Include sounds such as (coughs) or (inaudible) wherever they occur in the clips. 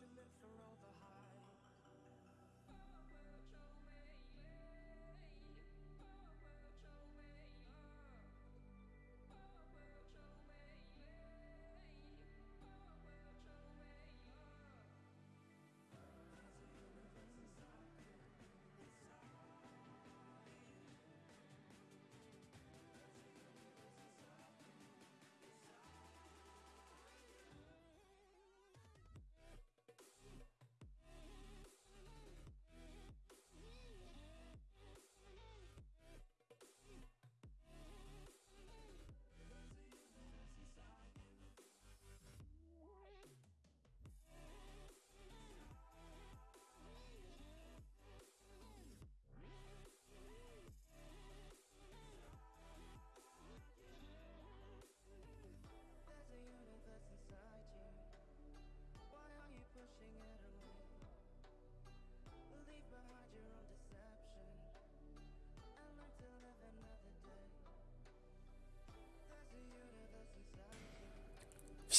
passionate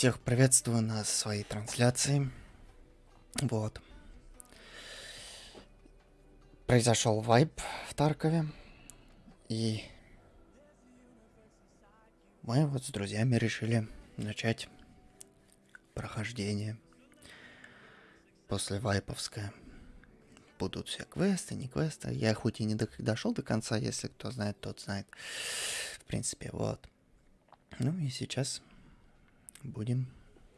Всех приветствую на своей трансляции. Вот. Произошел вайп в Таркове. И мы вот с друзьями решили начать прохождение после вайповское. Будут все квесты, не квесты. Я хоть и не до- дошел до конца, если кто знает, тот знает. В принципе, вот. Ну и сейчас будем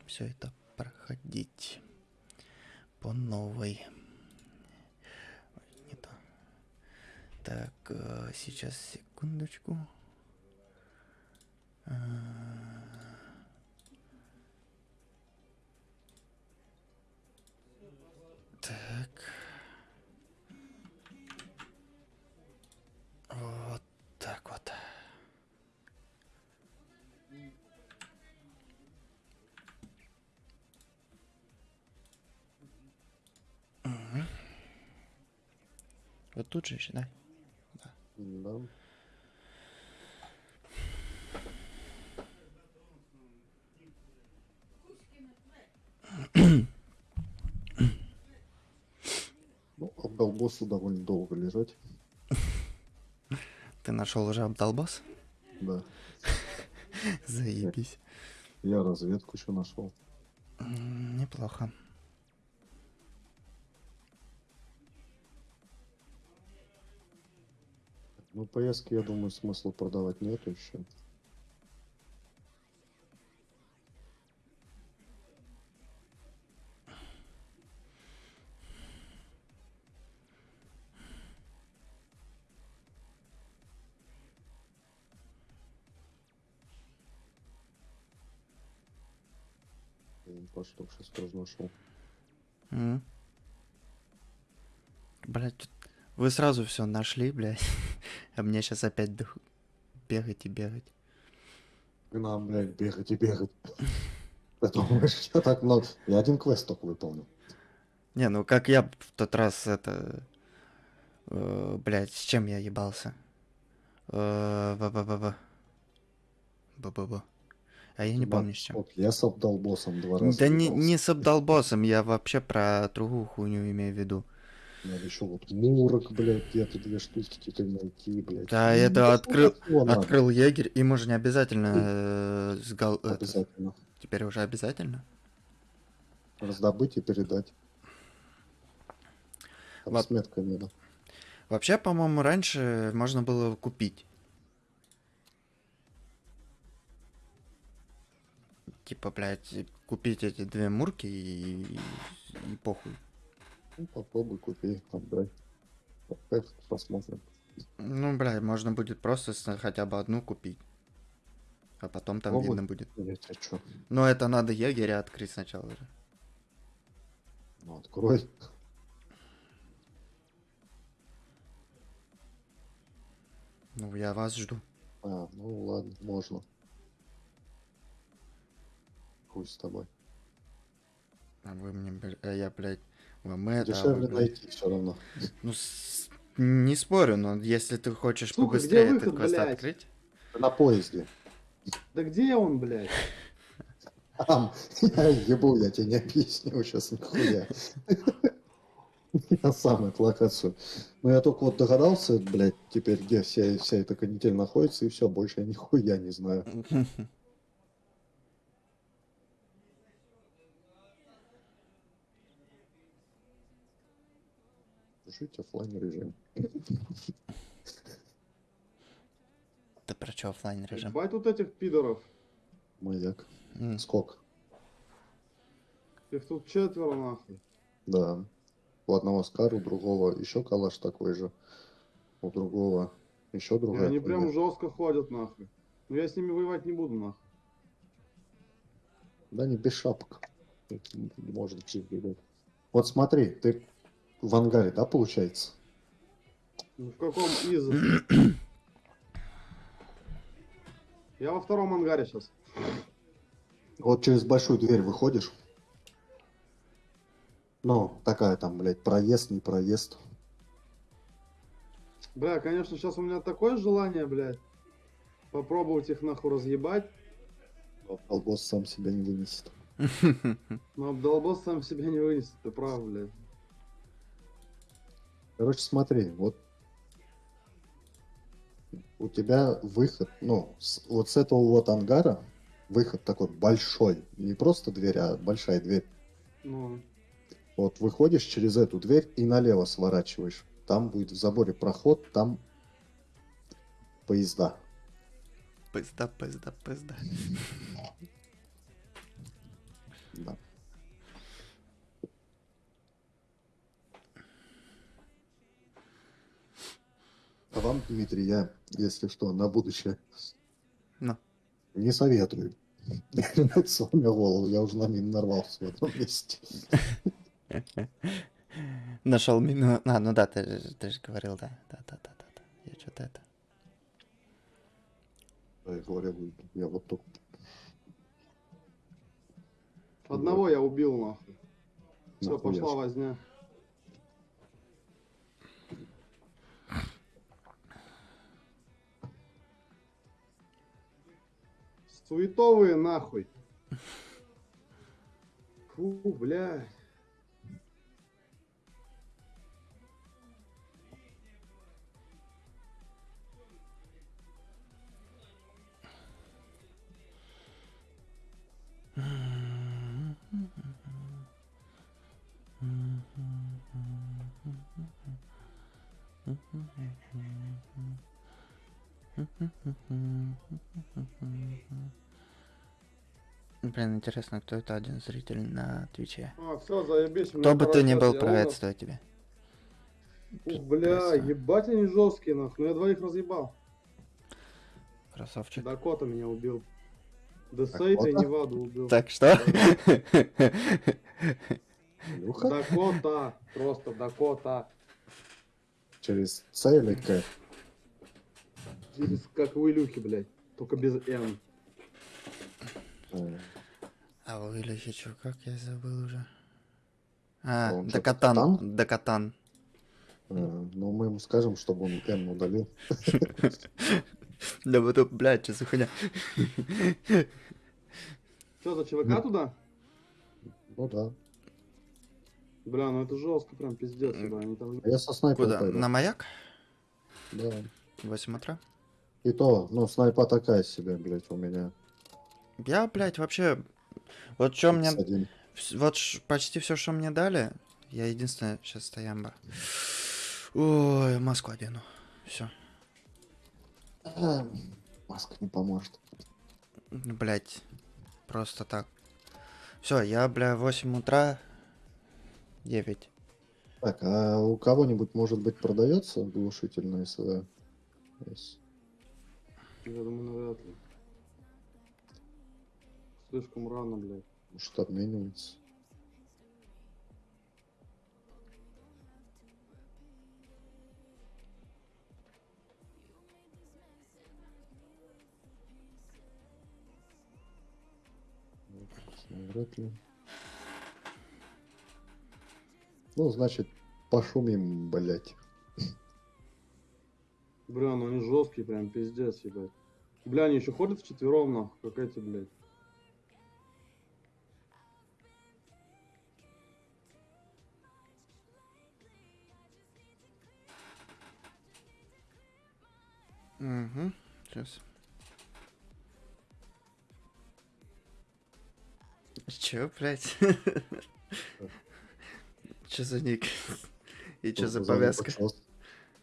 все это проходить по новой. Ой, не то. Так, э, сейчас секундочку. А, Так. Вот так вот. Вот тут же еще, да? Да. Ну, обдолбосу довольно долго лежать. Ты нашел уже обдолбос? Да. (laughs) Заебись. Я разведку еще нашел. Неплохо. Ну, поездки, я думаю, смысла продавать нету еще. По штук сейчас тоже нашел. Блядь, тут вы сразу все нашли, блядь. (laughs) А мне сейчас опять бегать и бегать. И нам, блядь, бегать и бегать. Ты думаешь, я так много... Я один квест только выполнил. Не, ну как я в тот раз это... э, блядь, с чем я ебался? Э, Ба-ба-ба-ба. Ба-ба-ба. А я не помню с чем. Я с обдолбосом два раза. Да не, не с обдолбосом, я вообще про другую хуйню имею в виду. Надо еще вот мурок, блядь, где-то две штуки теперь найти, блядь. Да, Ну, это ну, открыл-. Открыл егерь, ему же не обязательно э, с гал- это, Обязательно. Теперь уже обязательно? Раздобыть и передать. Там Ладно. с меткой надо. Вообще, по-моему, раньше можно было купить. Типа, блядь, купить эти две мурки и, и похуй. Ну, попробуй, купи, отдай. Опять посмотрим. Ну, блядь, можно будет просто хотя бы одну купить. А потом там Попробуй. видно будет. Тебе что? Но это надо егеря открыть сначала же. Ну, открой. Ну, я вас жду. А, ну ладно, можно. Хуй с тобой. А вы мне, бля- а я, блядь, это... вы, Дешевле блядь. найти все равно. Ну, с- не спорю, но если ты хочешь Сука, побыстрее где этот выход, квест блядь? открыть... На поезде. (laughs) Да где он, блядь? Там, (laughs) я ебу, я тебе не объясню сейчас нихуя. (laughs) Я сам эту локацию. Но я только вот догадался, блядь, теперь где вся, вся эта канитель находится, и все, больше я нихуя не знаю. Жить оффлайн режим. Ты про что оффлайн режим? Ебать тут этих пидоров. Маяк. М, Скок. Их тут четверо нахуй. Да. У одного Скар, у другого еще калаш такой же. У другого еще И другая. они прям жестко ходят нахуй. Но я с ними воевать не буду нахуй. Да не без шапок. Чуть Вот смотри, ты в ангаре, да, получается? Ну, в каком из? (clears throat) Я во втором ангаре сейчас. Вот через большую дверь выходишь. Ну, такая там, блядь, проезд, не проезд. Бля, конечно, сейчас у меня такое желание, блядь. Попробовать их нахуй разъебать. Но сам себя не вынесет. (laughs) Но Абдалбос сам себя не вынесет, ты прав, блядь. Короче, смотри, вот у тебя выход, ну, с- вот с этого вот ангара выход такой большой. Не просто дверь, а большая дверь. Ну, Вот выходишь через эту дверь и налево сворачиваешь. Там будет в заборе проход, там поезда. Пизда, пизда, пизда. Да. А вам, Дмитрий, я, если что, на будущее Ну. не советую. (laughs) Сломя голову, я уже на мин нарвался в этом месте. (laughs) Нашел мину. А, ну да, ты, же- ты же говорил, да. Да, да, да, да, да. Я что-то это. Я говорю, я вот только... одного я убил, нахуй. Все, пошла возня. Суетовые нахуй. Фу, блядь. Блин, интересно, кто это один зритель на Твиче. А, все, заебись. Кто бы ты ни был, приветствую тебя. Ух, бля, Красава. ебать они жесткие, нахуй. Ну я двоих разъебал. Красавчик. Дакота меня убил. Десейта и? Неваду убил. Так что? Дакота. Просто Дакота. Через С или К? Через как у Илюхи, блядь. Только без Н. А у Ильича чё, как я забыл уже? А, Он чё, Дакатан. Катан? Дакатан. э, Ну, мы ему скажем, чтобы он Н удалил. Да вот, блядь, что за хуйня? Что, за ЧВК туда? Ну да. Бля, ну это жестко, прям пиздец, да. Они там... А Я со снайпером Куда? пойду. На маяк? Да. 8 утра? И то, ну, снайпа такая себе, блядь, у меня. Я, блядь, вообще... Вот что мне... Вот ш- почти все, что мне дали, я единственное сейчас стоямба. Ой, маску одену. Все. (clears throat) Маска не поможет. Блять. Просто так. Все, я, бля, 8 утра. 9. Так, а у кого-нибудь, может быть, продается глушитель на СВ? Я думаю, навряд ли. Слишком рано, блядь. Может, обменивается. Ну, Вряд ли. Ну, значит, пошумим, блять. Бля, ну они жесткие, прям пиздец, ебать. Бля, они еще ходят вчетвером, нахуй, как эти, блядь. Угу. Сейчас. Чё, блядь? (laughs) Чё за ник? И чё за повязка?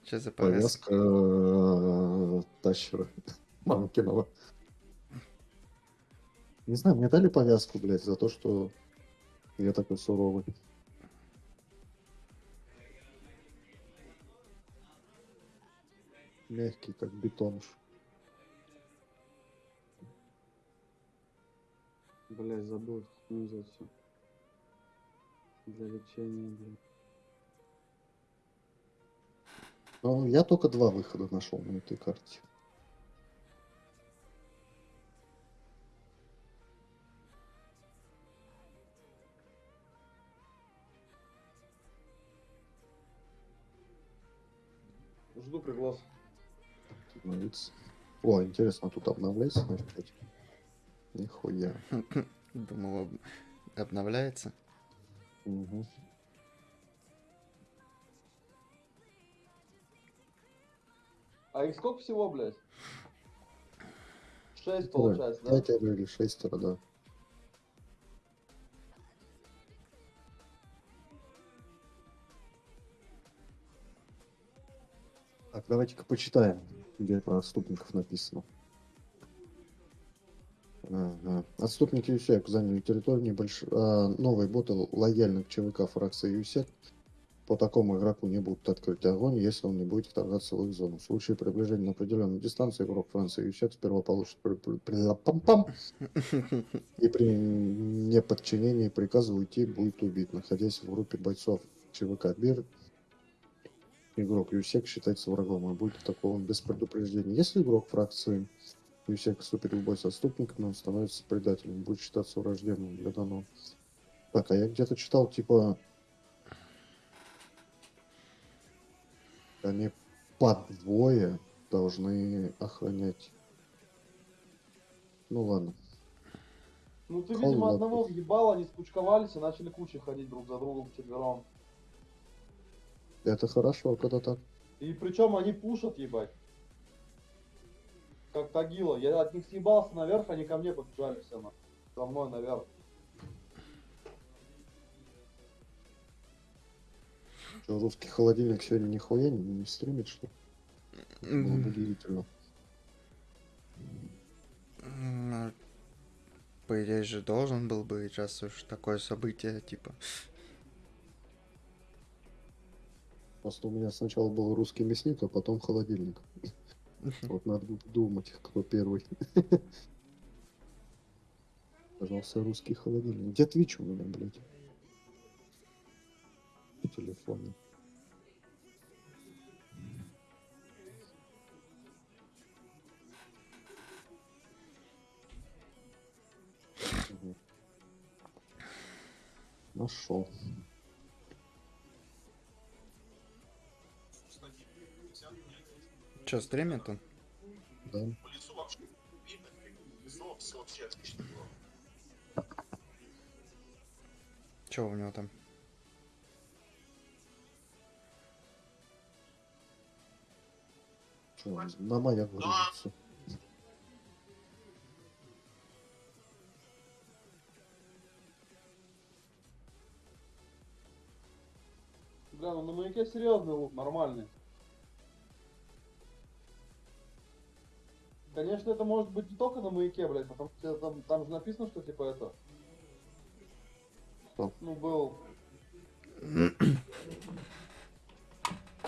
Чё за повязка? Повязка э, Тащера (laughs) Мамкинова. Не знаю, мне дали повязку, блядь, за то, что я такой суровый. Мягкий, как бетон. Блять, забыл хуй взять всё. Для лечения, блядь. Ну, я только два выхода нашел на этой карте. Жду приглас. Обновиться. О, интересно, тут обновляется на F5? Нихуя. (laughs) Думал, об- обновляется. Мгм. А их сколько всего, блядь? Шесть получается, да? Пятеро или шестеро, да. Так, давайте-ка почитаем, где про отступников написано. Ага. Отступники ЮСЕК заняли территорию небольш... а, новые боты лояльны к ЧВК фракции ЮСЕК. По такому игроку не будут открыть огонь, если он не будет вторгаться в их зону. В случае приближения на определенную дистанцию игрок Франции ЮСЕК сперва получит при- пам-пам, и при неподчинении приказу уйти будет убит, находясь в группе бойцов ЧВК БИР. Игрок ЮСЕК считается врагом и будет атакован без предупреждения. Если игрок фракции ЮСЕК вступит в бой с отступниками, он становится предателем, будет считаться враждебным для данного. Так, а я где-то читал, типа, они по двое должны охранять. Ну ладно. Ну ты, Холодно. видимо, одного въебал, они скучковались и начали кучей ходить друг за другом вчетвером. Это хорошо, когда так. И причем они пушат, ебать. Как Тагила. Я от них съебался наверх, они ко мне побежали все на. За мной наверх. Что, русский холодильник сегодня нихуя не, не стримит, что ли? Было бы удивительно. Ну, По идее же должен был бы, раз уж такое событие, типа. Просто у меня сначала был русский мясник, а потом холодильник. Вот надо думать, кто первый. Пожалуйста, русский холодильник. Где Твич у меня, блядь? Телефон. Мгм. Нашел. Че, стримит он? Да. Че у него там? Что, на маяк грузится. Бля, ну на маяке серьезный лук, нормальный. Конечно, это может быть не только на маяке, блядь, потому что там, там же написано, что типа это. Что? Ну, был. (clears throat)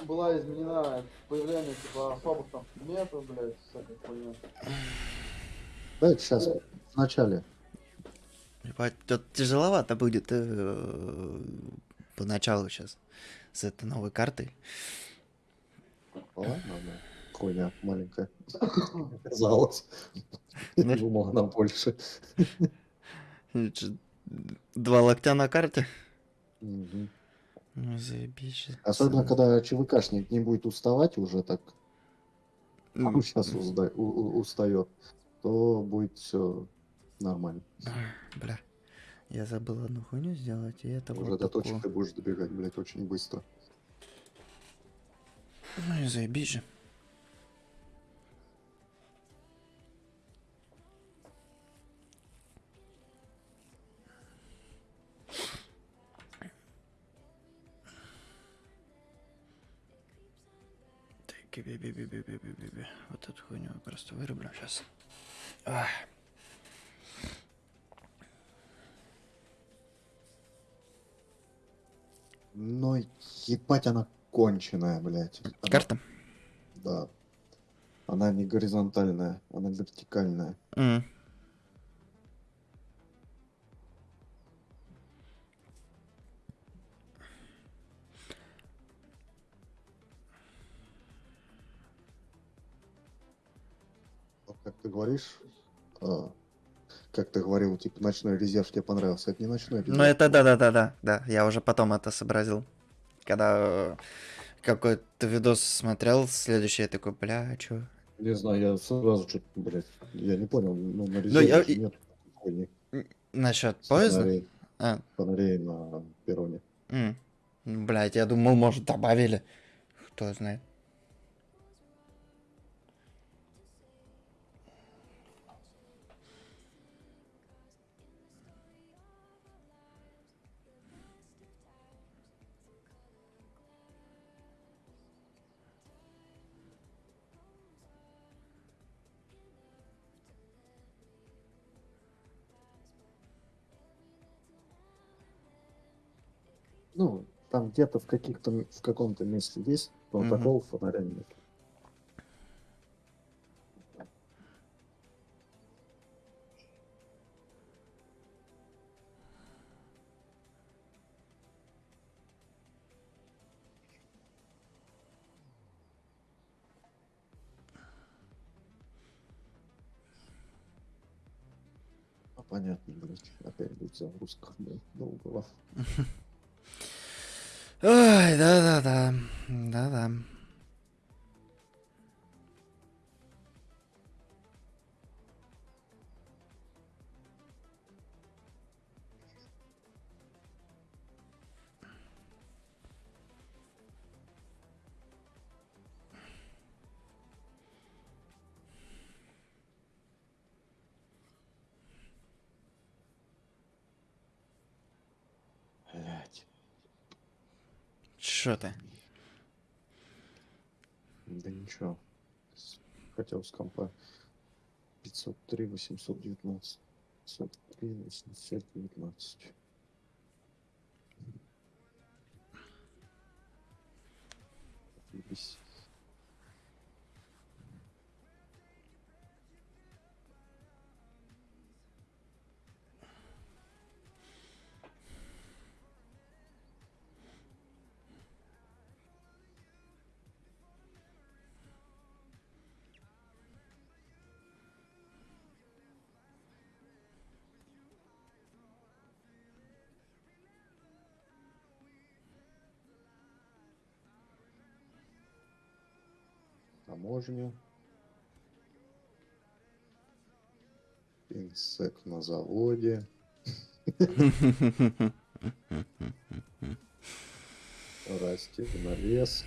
Была изменена появление типа особых там предметов, блядь, всякой хуйни. Давайте сейчас, в начале. Ебать, тут тяжеловато будет э, поначалу сейчас с этой новой картой. Ладно, да. Хуйня маленькая. Оказалось. Да? Думал, она больше. Два локтя на карте? Ну, заебись. Особенно, когда ЧВКшник не будет уставать уже так, он (laughs) сейчас устает, то будет все нормально. Бля. Я забыл одну хуйню сделать, и это Уже вот до точек ты будешь добегать, блядь, очень быстро. Ну и заебись же. би би би би би би би Вот эту хуйню просто вырублю сейчас. Ах. Но ебать она конченая, блядь. Она... Карта? Да. Она не горизонтальная, она вертикальная. Mm. Говоришь, а, как ты говорил, типа ночной резерв тебе понравился. Это не ночной резерв. Ну это да-да-да-да, да. Я уже потом это сообразил. Когда э, какой-то видос смотрел, следующий я такой, бля, чё? Не знаю, я сразу что-то, блядь, я не понял. Ну, на я- резерве и- нет хуйни. Насчет поезда? Фонарей, А, фонарей на перроне. м. Блядь, я думал, может, добавили. Кто знает. Ну, там где-то в каких-то в каком-то месте есть, Мгм. такого фонаря нет. А, понятно, блядь. Опять будет загрузка, блядь, долго. (laughs) 819. 719. таможню. Инсек на заводе. (laughs) Расти на лес.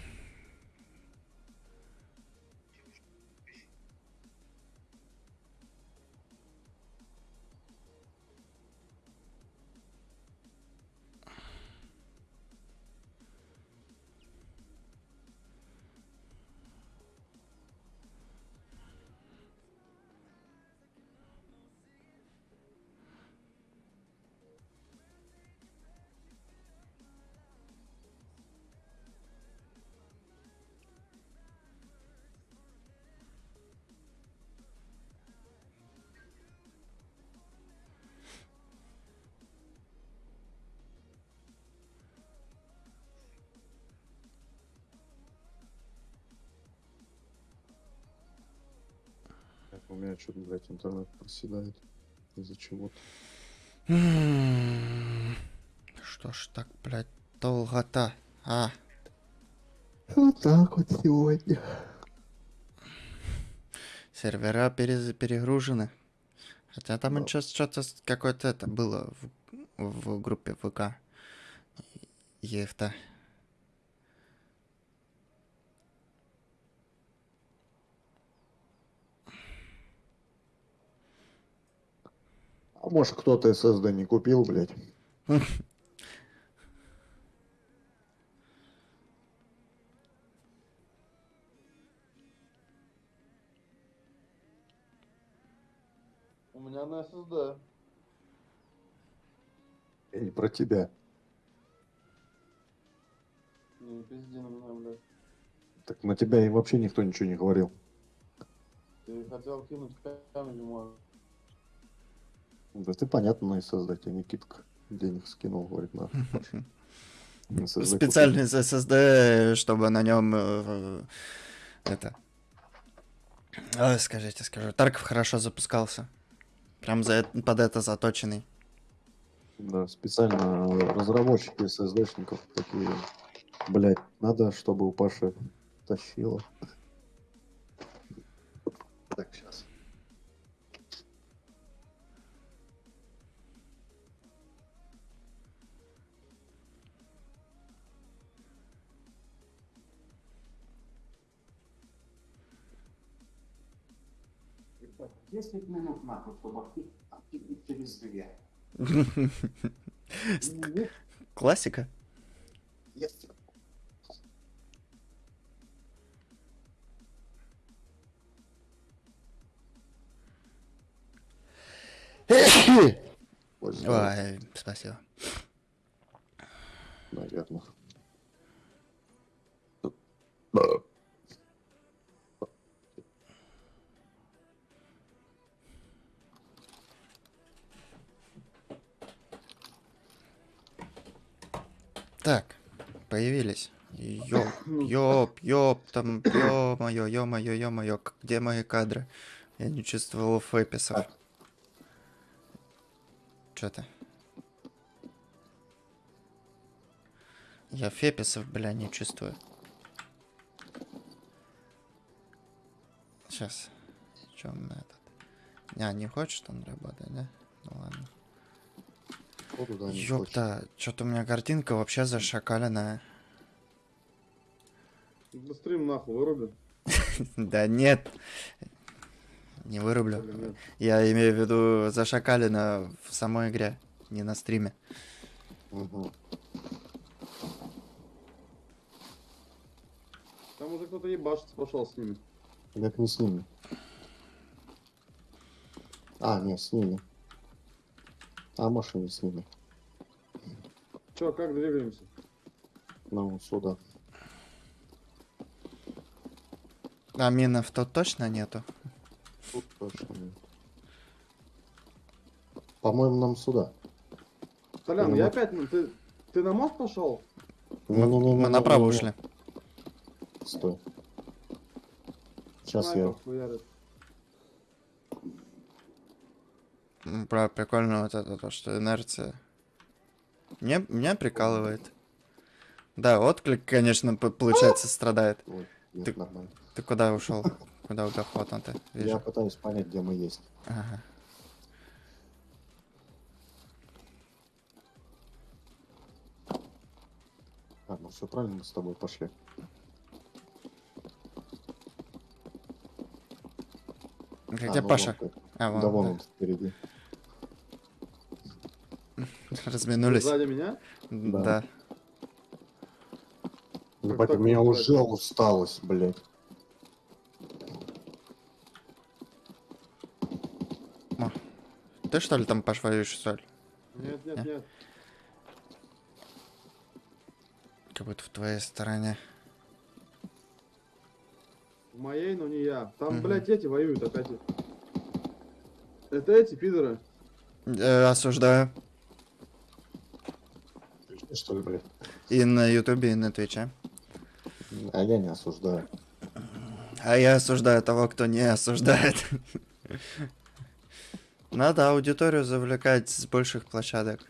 Что-то, блядь, интернет проседает. Из-за чего-то. М, Что ж так, блядь, долго-то? А, Вот так вот сегодня. сервера перез- перегружены. Хотя там Да. сейчас что-то какое-то это было в, в группе ВК. Ефта. А может кто-то SSD не купил, блядь. У меня на SSD. Я не про тебя. Не, пизди на меня, блядь. Так на тебя и вообще никто ничего не говорил. Ты хотел кинуть камень, может. Да ты понятно на SSD, тебе Никитка денег скинул, говорит, на. (laughs) Специальный SSD, чтобы на нем это. Ой, скажите, скажу. Тарков хорошо запускался. Прям за, под это заточенный. Да, специально разработчики SSD-шников такие, блять, надо, чтобы у Паши тащило. Нахуй, через две. Классика. Ой, спасибо. наверное. Так, появились. Ёп, (coughs) ёп, ёп, там, ё-моё, ё-моё, ё-моё, где мои кадры? Я не чувствовал фэписов. Так. Чё ты? Я феписов, бля, не чувствую. Сейчас. Он на этот? А, не хочет он работать, да? Ну ладно. Походу, да, не. Ёпта, что-то у меня картинка вообще зашакаленная. Стрим нахуй выруби. (laughs) Да нет. Не вырублю. Я имею в виду зашакалено в самой игре, не на стриме. Там уже кто-то ебашиться пошел с ними. Как не с ними. А, не, с ними. А машины с ними. Че, как двигаемся? Ну, сюда. А минов тут точно нету? Тут точно нет. По-моему, нам сюда. Толян, Ну я опять... ну, Ты, ты на мост пошел? Не-не-не-не-не-не. Мы направо ушли. Стой. Сейчас я... Снайпер хуярит. Бра, прикольно вот это, то, что инерция. Мне, меня прикалывает. Да, отклик, конечно, получается, страдает. Ой, нет, Ты- нормально. Ты куда ушел? Куда он ты. Я Вижу. пытаюсь понять, где мы есть. Ага. А, ну все правильно, мы с тобой пошли. Где А, ну Паша? вон. А, вон, да вон да. он впереди. (laughs) Разминулись. Сзади меня? Да. Да. Ебать, так у меня уже усталость, блядь. Ты что ли там Паш воюешь, соль? Нет, нет, Не? нет. Как будто в твоей стороне. В моей, но не я. Там, Мгм. блядь, эти воюют опять. Это эти пидоры. Э, осуждаю. Ты Что ли, блядь? И на ютубе, и на твиче. А я не осуждаю. А я осуждаю того, кто не осуждает. Надо аудиторию завлекать с больших площадок.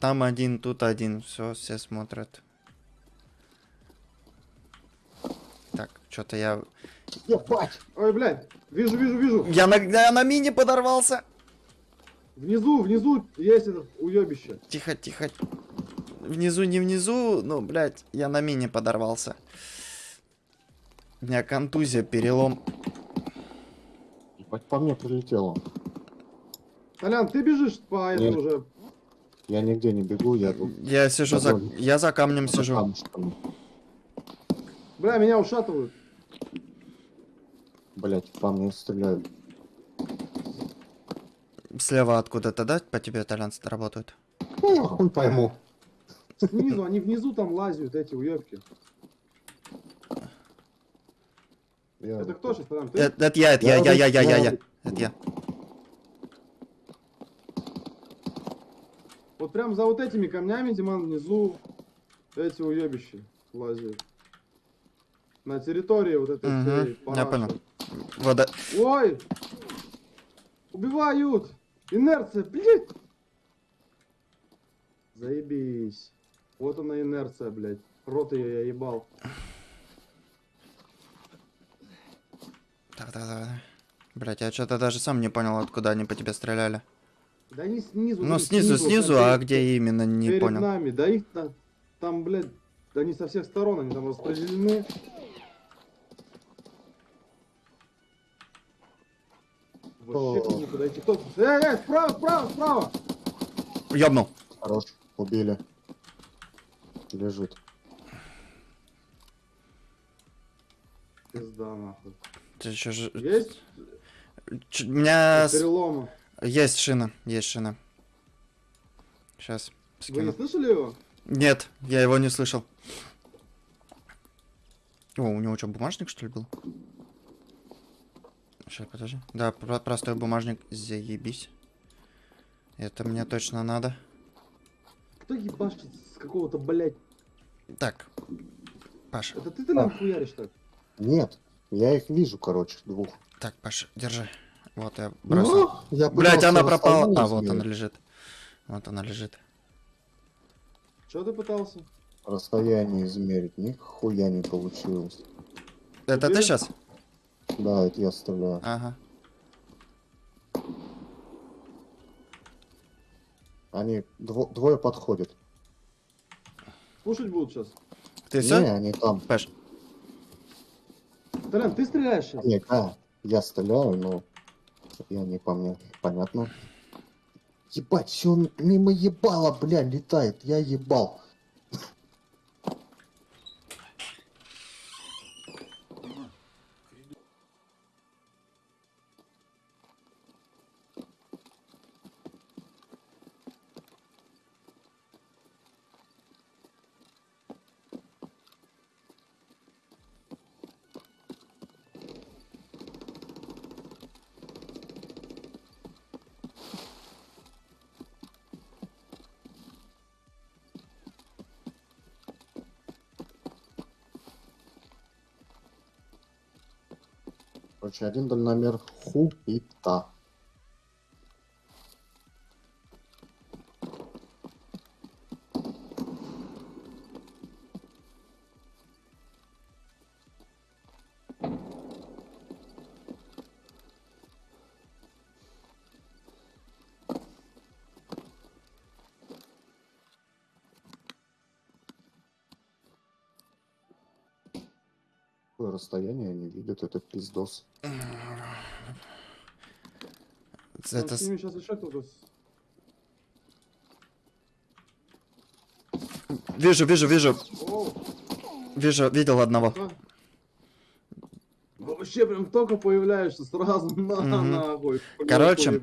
Там один, тут один, все, все смотрят. Так, что-то я... Ебать! Ой, блядь. Вижу, вижу, вижу. Я на, я на мини подорвался! Внизу, внизу есть этот уебище. Тихо, тихо. Внизу, не внизу, ну, блядь, я на мини подорвался. У меня контузия, перелом. Ебать, по мне прилетело. Толян, ты бежишь по Нет. этому уже. Я нигде не бегу, я тут Я сижу за... Довольно. Я за камнем за сижу. камушками. Бля, меня ушатывают. Блять, по мне стреляют. Слева откуда-то, да, по тебе итальянцы работают? Ну, я хуй пойму. Снизу, они внизу там лазят, эти уебки. Я- Это кто сейчас там? Ты? Это, это я, это я, я, я, я, я, я. Я- Это я. Вот прям за вот этими камнями, Диман, внизу эти уебищи лазят. На территории вот этой всей я понял. Вода. Ой! Убивают! Инерция, блядь! Заебись. Вот она инерция, блядь. Рот ее я ебал. Так, так, так. Блять, я что-то даже сам не понял, откуда они по тебе стреляли. Да они снизу. Ну, снизу, снизу, смотри, а где именно, не перед понял. нами. Да их там, там, блядь, да они со всех сторон, они там распределены. Вообще не подойти. Кто? Эй, эй, справа, справа, справа! Ёбнул. Хорош, убили. Лежит. Пизда, нахуй. Ты чё же... Есть? Ч- У меня Перелома. есть шина, есть шина. Сейчас Вы не скину. слышали его? Нет, я его не слышал. О, у него что, бумажник что ли был? Сейчас, подожди. Да, про- простой бумажник, заебись. Это мне точно надо. Кто ебашит с какого-то, блядь? Так, Паша, Это ты ты нам хуяришь так? Нет, я их вижу, короче, двух. так, Паша, держи. Вот я бросил. Ну, я Блять, она пропала. А, вот она лежит. Вот она лежит. Че ты пытался? Расстояние измерить, нихуя не получилось. Это ты Уверен? сейчас? Да, это я стреляю. Ага. Они дво- двое подходят. Слушать будут сейчас. Ты Не, все? они там. Паш, Толян, ты стреляешь сейчас? Не, да, я стреляю, но я не помню. Понятно. Ебать, все мимо ебала, бля, летает. Я ебал. Короче, один дальномер та. Расстояние они видят, это пиздос. Там это... с с- ними сейчас еще кто-то... с- Вижу, вижу, вижу. О, Вижу, видел одного. а? Вообще прям только появляешься сразу (laughs) на нахуй. Короче.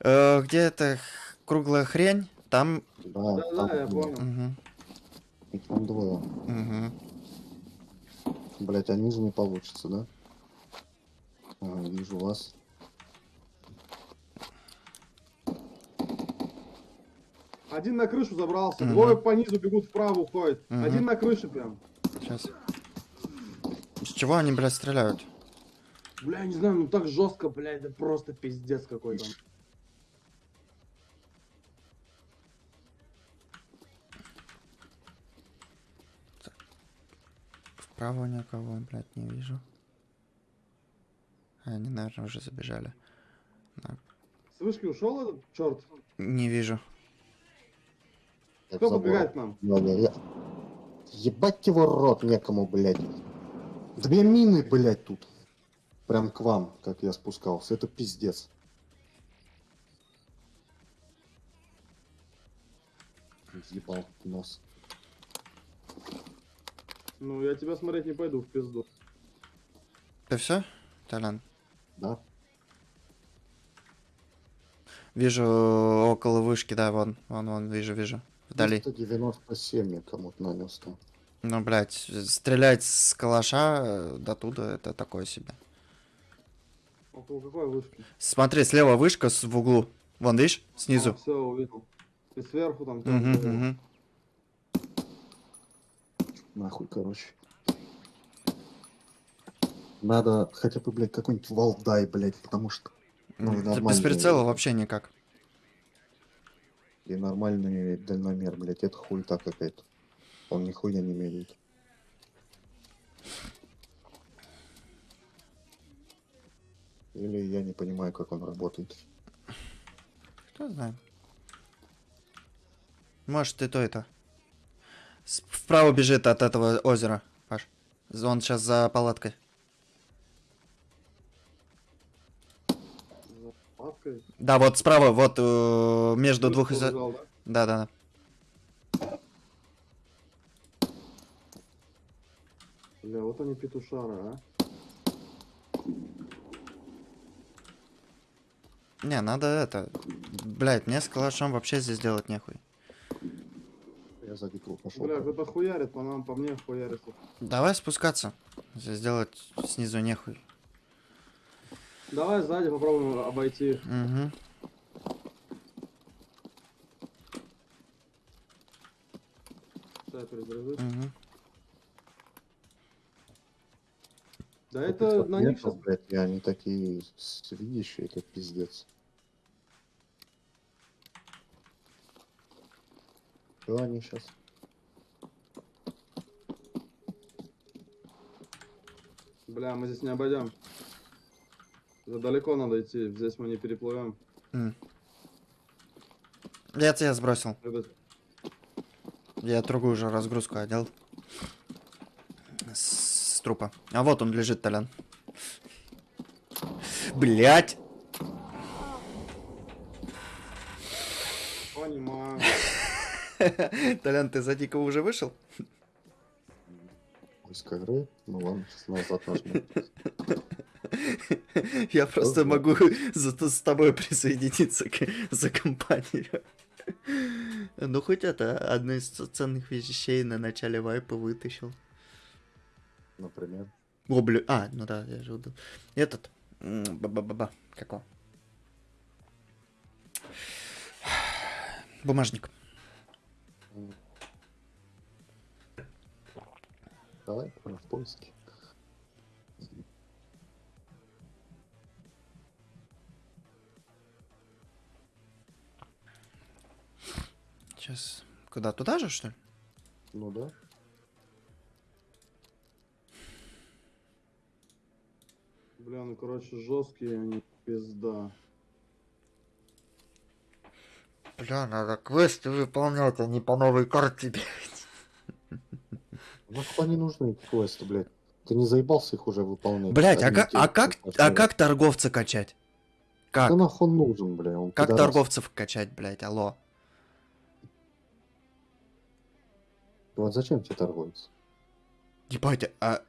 Э, где эта круглая хрень? Там... Да, я там, понял. Мгм, их там двое. мгм. Блять, а ниже не получится, да? Ага, вижу вас. Один на крышу забрался, Мгм. двое по низу бегут вправо, уходят. Мгм. Один на крыше прям. Сейчас. С чего они, блядь, стреляют? Бля, не знаю, ну так жестко, бля, это просто пиздец какой-то. Вправо никого, блядь, не вижу. А, Они, наверное, уже забежали. Да. С вышки ушел этот черт? Не вижу. Как Кто к нам? Я- Ебать его рот некому, блядь. Две мины, блядь, тут. Прям к вам, как я спускался. Это пиздец. Ебал нос. Ну, я тебя смотреть не пойду в пизду. Ты все? Толян. Да? Вижу около вышки, да, вон, вон, вон, вижу, вижу. Вдали. 397 я кому-то нанес там. Ну, блядь, стрелять с калаша э, до туда это такое себе. Около какой вышки? Смотри, слева вышка в углу. Вон, видишь, снизу. все, увидел. И сверху там. Мгм, увидел. мгм. Нахуй, короче. Надо хотя бы, блядь, какой-нибудь валдай, блядь, потому что... Ну, Без прицела вообще никак. И нормальный дальномер, блядь, это хуйта какая-то. Он нихуя не меряет. Или я не понимаю, как он работает. Кто знает. Может, и то, и то. С- Вправо бежит от этого озера, Паш. Он сейчас за палаткой. Палаткой. Да, вот справа, вот э, между двух... Изо- лежал, да? Да, да, да. Бля, вот они петушары, а. Не, надо это... Блять, мне с калашом вообще здесь делать нехуй. Я за дикого пошел. Бля, кто-то хуярит, по нам, по мне хуярит. Давай спускаться. Здесь делать снизу нехуй. Давай сзади попробуем обойти. Угу. Угу. Да это на них сейчас... блядь, и они такие с- видящие, это пиздец. Что они сейчас? Бля, мы здесь не обойдем. Далеко надо идти, здесь мы не переплывем. Я тебя сбросил. Это... Я другую же разгрузку одел. С, с трупа. А вот он лежит, Толян. Блять! Понимаю. (laughs) Толян, ты за дикого уже вышел? Поиск игры? Ну ладно, сейчас назад нажму. (laughs) Я просто могу с тобой присоединиться за компанию. Ну, хоть это, одну из ценных вещей на начале вайпа вытащил. Например. О, бля, а, ну да, я же удал. Этот, ба-ба-ба-ба, как его? Бумажник. Давай, в поиске. Сейчас, куда, туда же, что ли? Ну да. Бля, ну короче, жесткие они, пизда. Бля, надо квесты выполнять, а не по новой карте бегать. Нахуй они нужны, квесты, блядь? Ты не заебался их уже выполнять? Блять, а Одни как, а как, а как торговца качать? Как? Да нахуй нужен, бля? Он Как торговцев качать, блять, алло? Вот зачем тебе торговец? Ебать, а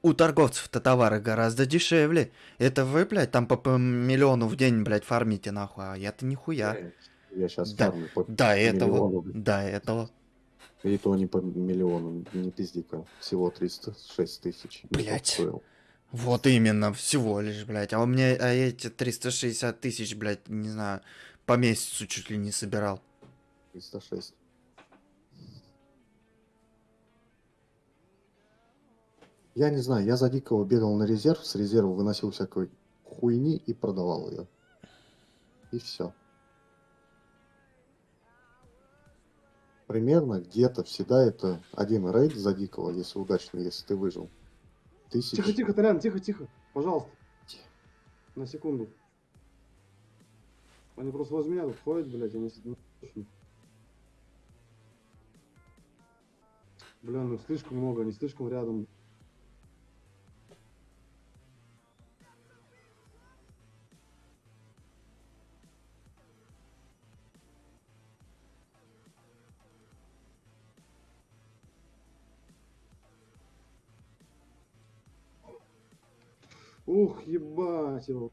у торговцев-то товары гораздо дешевле. Это вы, блядь, там по, по миллиону в день, блядь, фармите нахуй, а я-то нихуя. Я сейчас Да, фармлю по До этого, миллиону, блядь. до этого. И то не по миллиону, не пизди-ка. Всего 306 тысяч. Ну, Блядь. Вот именно, всего лишь, блядь. А у меня а эти 360 тысяч, блядь, не знаю, по месяцу чуть ли не собирал. 306. Я не знаю, я за дикого бегал на резерв, с резерва выносил всякой хуйни и продавал ее. И все. Примерно где-то всегда это один рейд за дикого, если удачно, если ты выжил. Тысяч. Тихо, тихо, Толян, тихо, тихо. Пожалуйста. На секунду. Они просто возле меня тут ходят, блядь, они. Бля, ну слишком много, они слишком рядом. Ух, ебать его.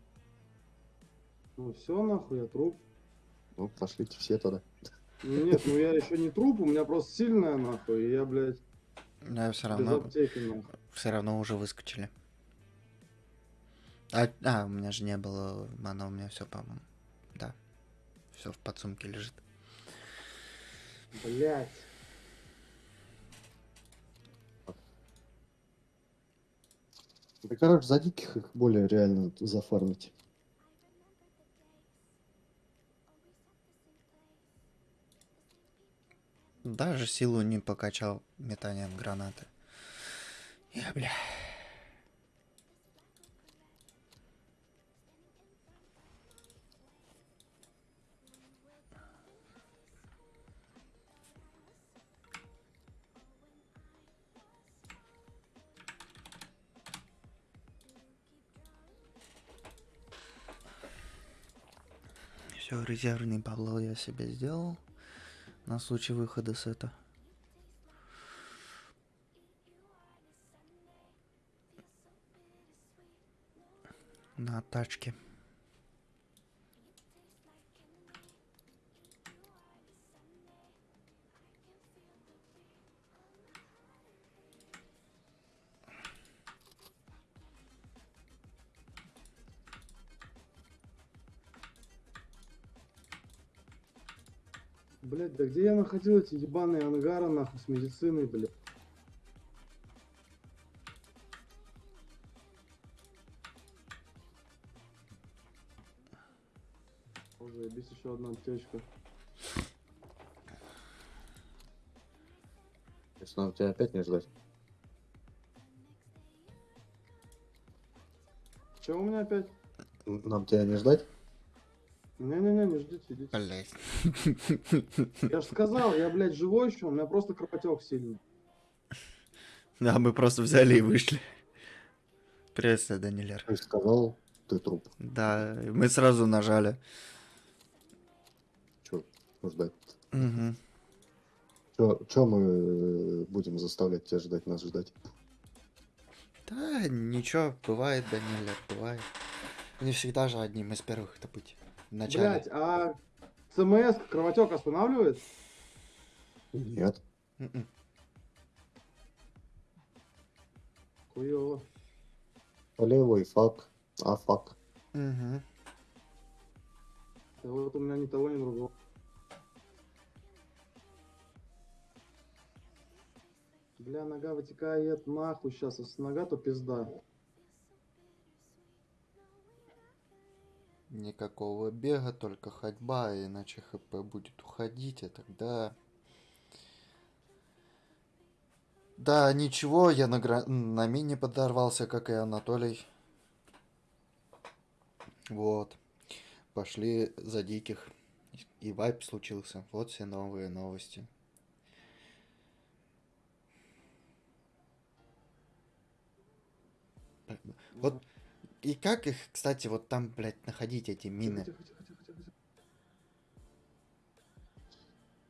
Ну все, нахуй, я труп. Ну, пошлите все тогда. Нет, ну я еще не труп, у меня просто сильная, нахуй, и я, блядь, Да, все без равно, аптеки, нахуй. все равно уже выскочили. А, а, у меня же не было мана, у меня все, по-моему. Да. Все в подсумке лежит. Блядь. Да, короче, за диких их более реально зафармить. Даже силу не покачал метанием гранаты. Я, бля. Все, резервный бабло я себе сделал на случай выхода с это. На тачке. Блядь, да где я находил эти ебаные ангары, нахуй, с медициной, блядь? Заебись еще одна аптечка. Если нам тебя опять не ждать. Че у меня опять? Нам тебя не ждать? Не-не-не, не ждите, идите. Блять. Я же сказал, я, блядь, живой еще, у меня просто кровотек сильный. Да, мы просто взяли и вышли. Приветствую, Данилер. Ты сказал, ты труп. Да, мы сразу нажали. Че ждать? Мгм. Че мы э, будем заставлять тебя ждать, нас ждать? Да, ничего, бывает, Данилер, бывает. Не всегда же одним из первых это быть. В начале. Блядь, а ЦМС кровотек останавливает? Нет. Мгм. Хуёво. Левый фак, а фак. Мгм. Да вот у меня ни того, ни другого. Бля, нога вытекает нахуй сейчас. Если нога, то пизда. Никакого бега, только ходьба, иначе хп будет уходить, и тогда... Да, ничего, я на, гра- на мине подорвался, как и Анатолий. Вот. Пошли за диких. И вайп случился. Вот все новые новости. Вот. И как их, кстати, вот там, блядь, находить эти мины? Тихо, тихо, тихо, тихо, тихо.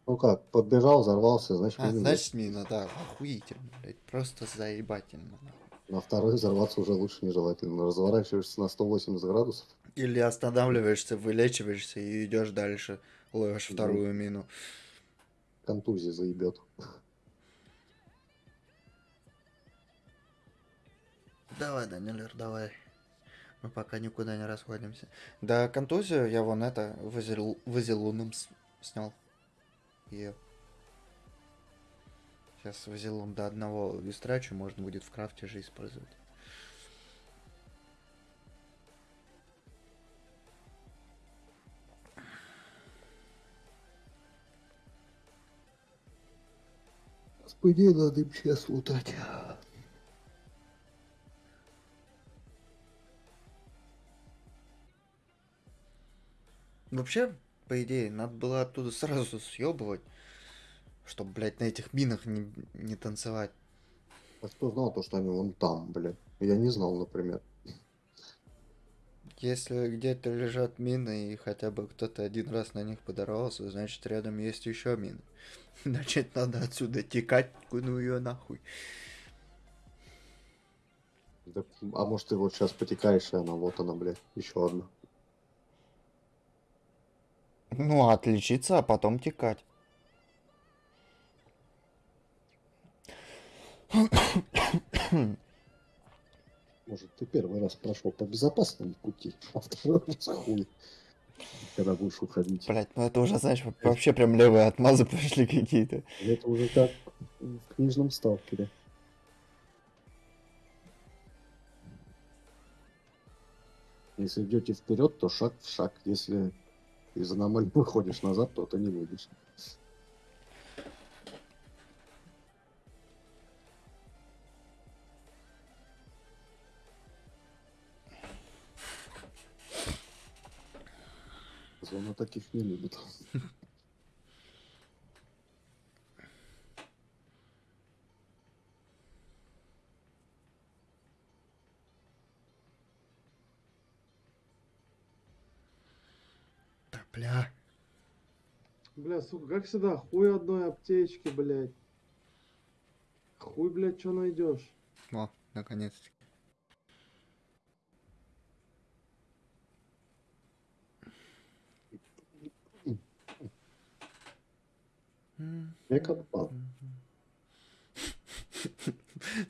Ну как, подбежал, взорвался, значит, А, мины значит, мина, да, охуительно, блядь, просто заебательно. На второй взорваться уже лучше нежелательно. Разворачиваешься на 180 градусов. Или останавливаешься, вылечиваешься и идешь дальше, ловишь Мгм. вторую мину. Контузия заебет. Давай, Данилер, давай. Мы пока никуда не расходимся. Да, контузию я вон это вазел- вазелуном снял. Ее. Сейчас вазелун до одного истрачу, можно будет в крафте же использовать. По идее, надо им сейчас лутать. Вообще, по идее, надо было оттуда сразу съебывать, чтобы, блядь, на этих минах не, не танцевать. А кто знал то, что они вон там, блядь? Я не знал, например. Если где-то лежат мины и хотя бы кто-то один раз на них подорвался, значит рядом есть еще мины. (laughs) Значит, надо отсюда текать, ну ее нахуй. Да, а может ты вот сейчас потекаешь, и она, вот она, блядь, еще одна. Ну, отличиться, а потом текать. Может, ты первый раз прошел по безопасному пути, а второй раз хуй. Когда будешь уходить. Блять, ну это уже, знаешь, во- вообще прям левые отмазы (laughs) пошли какие-то. Это уже как в книжном сталкере. Если идете вперед, то шаг в шаг. Если из аномалии выходишь назад, то ты не выйдешь. Зона таких не любит. Бля. Бля, сука, как всегда, хуй одной аптечки, блядь. Хуй, блядь, что найдешь? О, наконец-таки. М. Я копал. (laughs)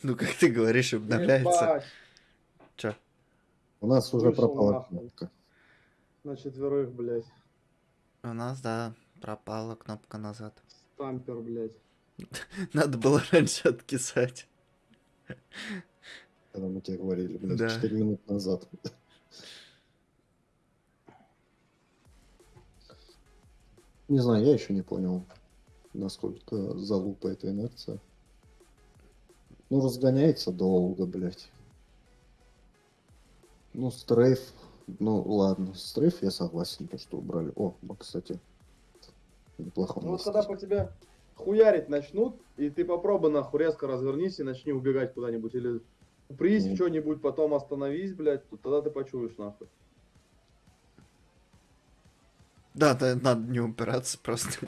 Ну, как ты говоришь, обновляется. Чё? У нас уже пропала кнопка. На четверых, блядь. У нас, да, пропала кнопка назад. Стампер, блядь. (laughs) Надо было раньше откисать. Когда мы тебе говорили, блядь, Да. 4 минут назад. Не знаю, я еще не понял, насколько залупа эта инерция. Ну, разгоняется долго, блядь. Ну, стрейф, ну, ладно, стрейф я согласен, то, что убрали. О, кстати, неплохо. Ну вот когда по тебе хуярить начнут, и ты попробуй нахуй резко развернись и начни убегать куда-нибудь. Или упрись Ну. в что-нибудь, потом остановись, блядь, то тогда ты почуешь нахуй. Да, да, надо не упираться просто.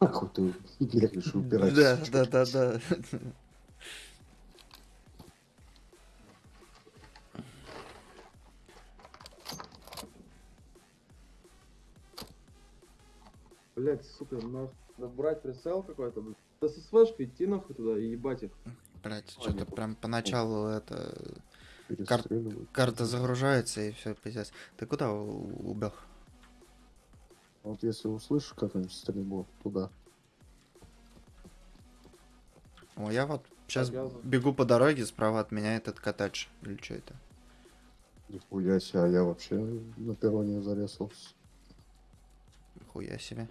Нахуй ты бегаешь и Да, да, да, да. Блядь, сука, нахуй. Надо брать прицел какой-то, блядь. Да со свешкой идти нахуй туда и ебать их. Блять, что-то прям поначалу это Перестреливают. карта загружается и все, пиздец. Ты куда убег? Вот если услышишь какую-нибудь стрельбу, туда. О, я вот сейчас Показывай. бегу по дороге, справа от меня этот коттедж. Или что это? Нихуя себе, а я вообще на перроне зарезался. Хуя себе.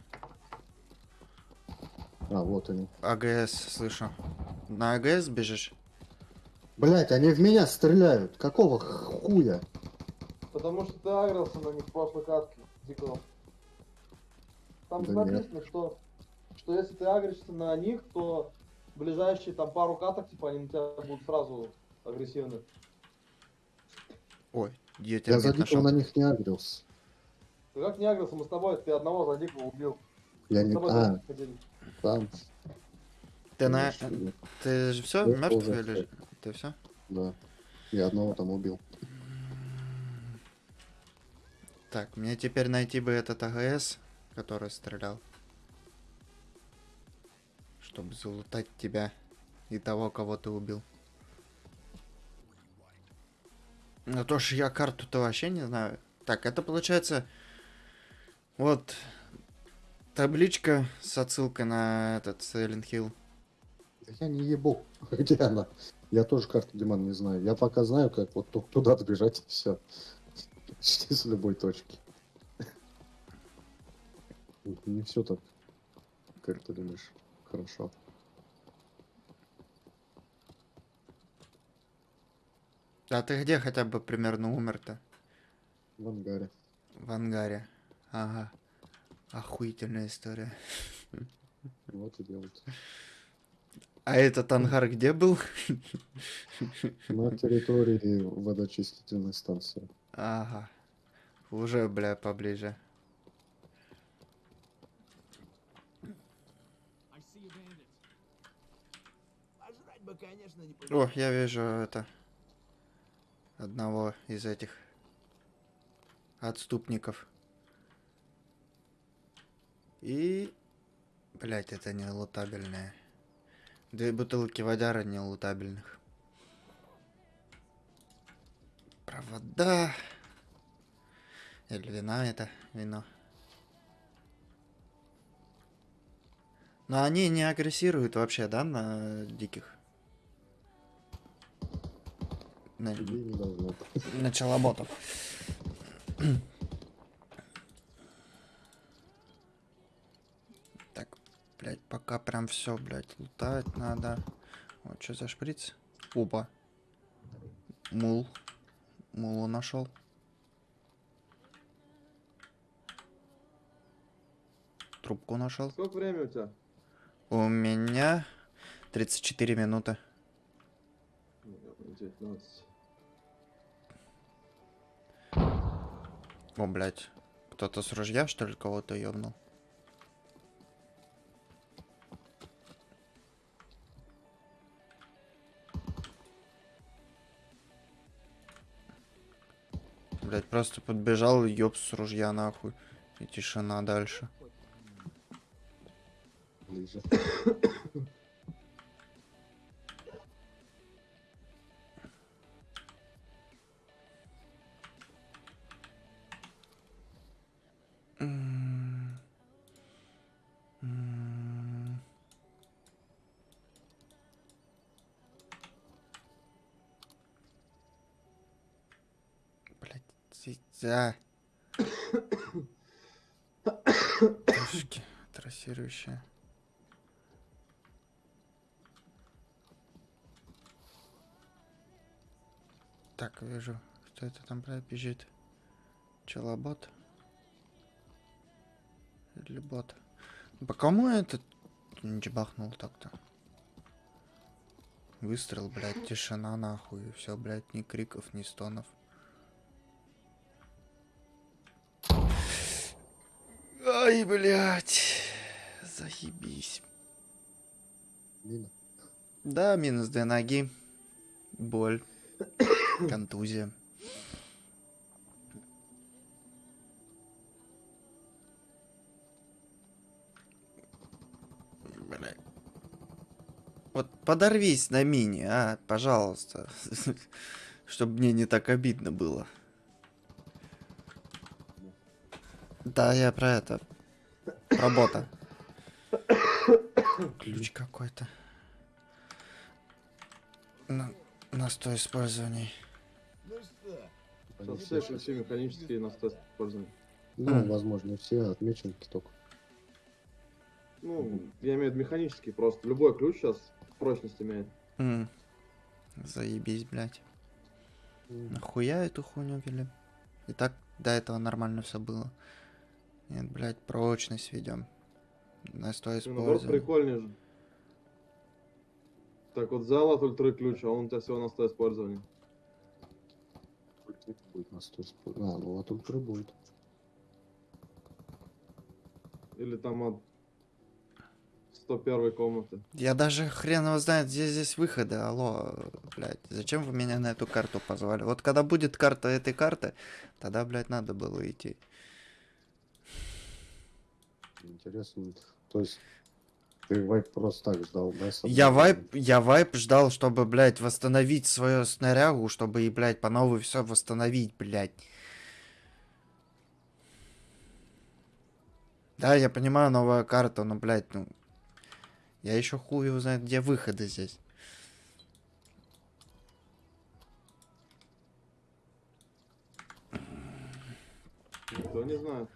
А, вот они. АГС, слышу. На АГС бежишь? Блять, они в меня стреляют. Какого хуя? Потому что ты агрился на них в прошлой катке, Дикого. Там Да написано, что, что если ты агришься на них, то ближайшие там пару каток, типа, они на тебя будут сразу агрессивны. Ой, я тебя Я за дикого на них не агрился. Ты как не агрился, мы с тобой, ты одного за Дикого убил. Я Мы не... с тобой А, там. Ты на... Ты же все мертв или... Ты все? Да. Я одного там убил. Так, мне теперь найти бы этот АГС, который стрелял. Чтобы залутать тебя и того, кого ты убил. Ну то ж я карту-то вообще не знаю. Так, это получается... Вот... Табличка с отсылкой на этот Silent Hill. Да Я не ебу. (laughs) Где она? Я тоже карту Диман не знаю. Я пока знаю, как вот только туда добежать и все. Почти с любой точки. Не все так, как ты думаешь, хорошо. А ты где хотя бы примерно умер-то? В ангаре. В ангаре. Ага. Охуительная история. Вот и делать. А этот ангар где был? На территории водочистительной станции. Ага. Уже, бля, поближе. О, я вижу это. Одного из этих отступников. И... Блять, это не лутабельное. Две бутылки водяра не лутабельных. Провода. Или вина это, вино. Но они не агрессируют вообще, да, на диких? На, на челоботов. Так, блядь, пока прям все, блядь, лутать надо. Вот что за шприц? Опа. Мул. Мулу нашел. Трубку нашел. Сколько времени у тебя? У меня 34 минуты. Ну, я 19. О, блядь. Кто-то с ружья, что ли, кого-то ёбнул? Просто подбежал ёб с ружья нахуй. И тишина дальше. За. Тушки трассирующие. Так, вижу, кто это там, блядь, бежит. Челобот. Или бот. По кому этот не бахнул так-то? Выстрел, блядь, тишина нахуй. Все, блядь, ни криков, ни стонов. Ай, блядь. Заебись. Мина. Да, минус две ноги. Боль. (coughs) Контузия. Вот подорвись на мини, а, пожалуйста. (laughs) Чтобы мне не так обидно было. Да, я про это. Работа. Ключ какой-то. На, на 100 использований. Ну что, Сейчас все ключи механические на тест используем. Ну, М. возможно, все отмеченки только. Ну, я имею в виду механический просто. Любой ключ сейчас прочность имеет. М. Заебись, блядь. М. Нахуя эту хуйню вели? И так до этого нормально все было. Нет, блядь, прочность ведем. На 100 Ну, наоборот, использований. прикольнее же. Так вот взял от ультра ключ, а он у тебя всего на 100 использований. Ультра будет на 100 спо- А, ну от ультры будет. Или там от 101 комнаты. Я даже хрен его знает, где здесь выходы. Алло, блядь, зачем вы меня на эту карту позвали? Вот когда будет карта этой карты, тогда, блядь, надо было идти. Интересно. То есть ты вайп просто так ждал, да? Я вайп, я вайп ждал, чтобы, блядь, восстановить свою снарягу, чтобы и, блядь, по новой все восстановить, блядь. Да, я понимаю, новая карта, но, блядь, ну... Я еще хуй его знает, где выходы здесь. Никто не знает.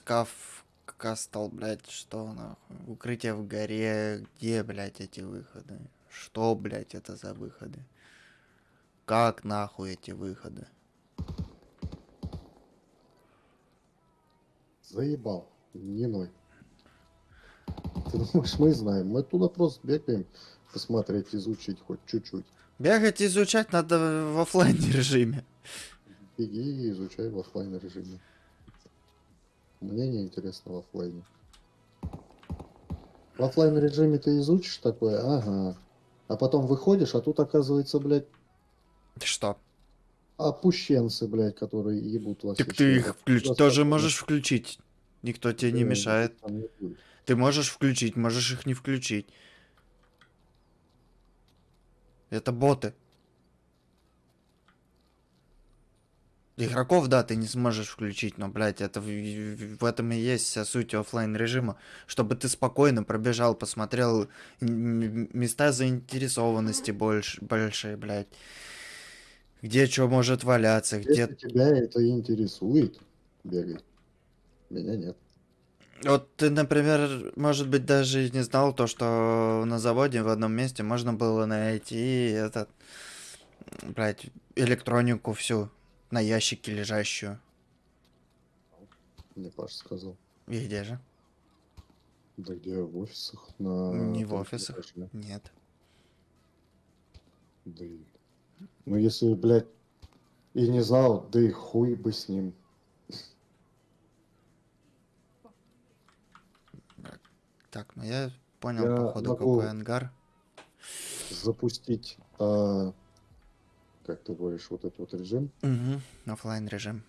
Скаф Кастл, блядь, что нахуй? Укрытие в горе, где, блядь, эти выходы? Что, блядь, это за выходы? Как нахуй эти выходы? Заебал. Не ной. Ты думаешь, мы знаем? Мы туда просто бегаем, посмотреть, изучить хоть чуть-чуть. Бегать изучать надо в оффлайн режиме. Беги и изучай в оффлайн режиме. Мне не интересно в оффлайне. В оффлайн режиме ты изучишь такое, ага. А потом выходишь, а тут оказывается, блядь, Что? опущенцы, блядь, которые ебут все Так ты их включ... Просто тоже можешь включить. Никто тебе не э, мешает. не. Ты можешь включить, можешь их не включить. Это боты. Игроков, да, ты не сможешь включить, но, блядь, это в, в- этом и есть вся суть оффлайн режима, чтобы ты спокойно пробежал, посмотрел места заинтересованности больше, большие, блядь. Где что может валяться, где... Если тебя это интересует, бегай. Меня нет. Вот ты, например, может быть, даже не знал то, что на заводе в одном месте можно было найти этот, блядь, электронику всю на ящике лежащую. Мне Паша сказал. И где же? Да где в офисах? На Не в офисах. этаже. Нет. Да и- Ну если, блядь, и не знал, да и хуй бы с ним. Так, ну я понял, Я походу, могу- какой ангар. Запустить, а, как ты говоришь, вот этот вот режим. Угу, оффлайн режим.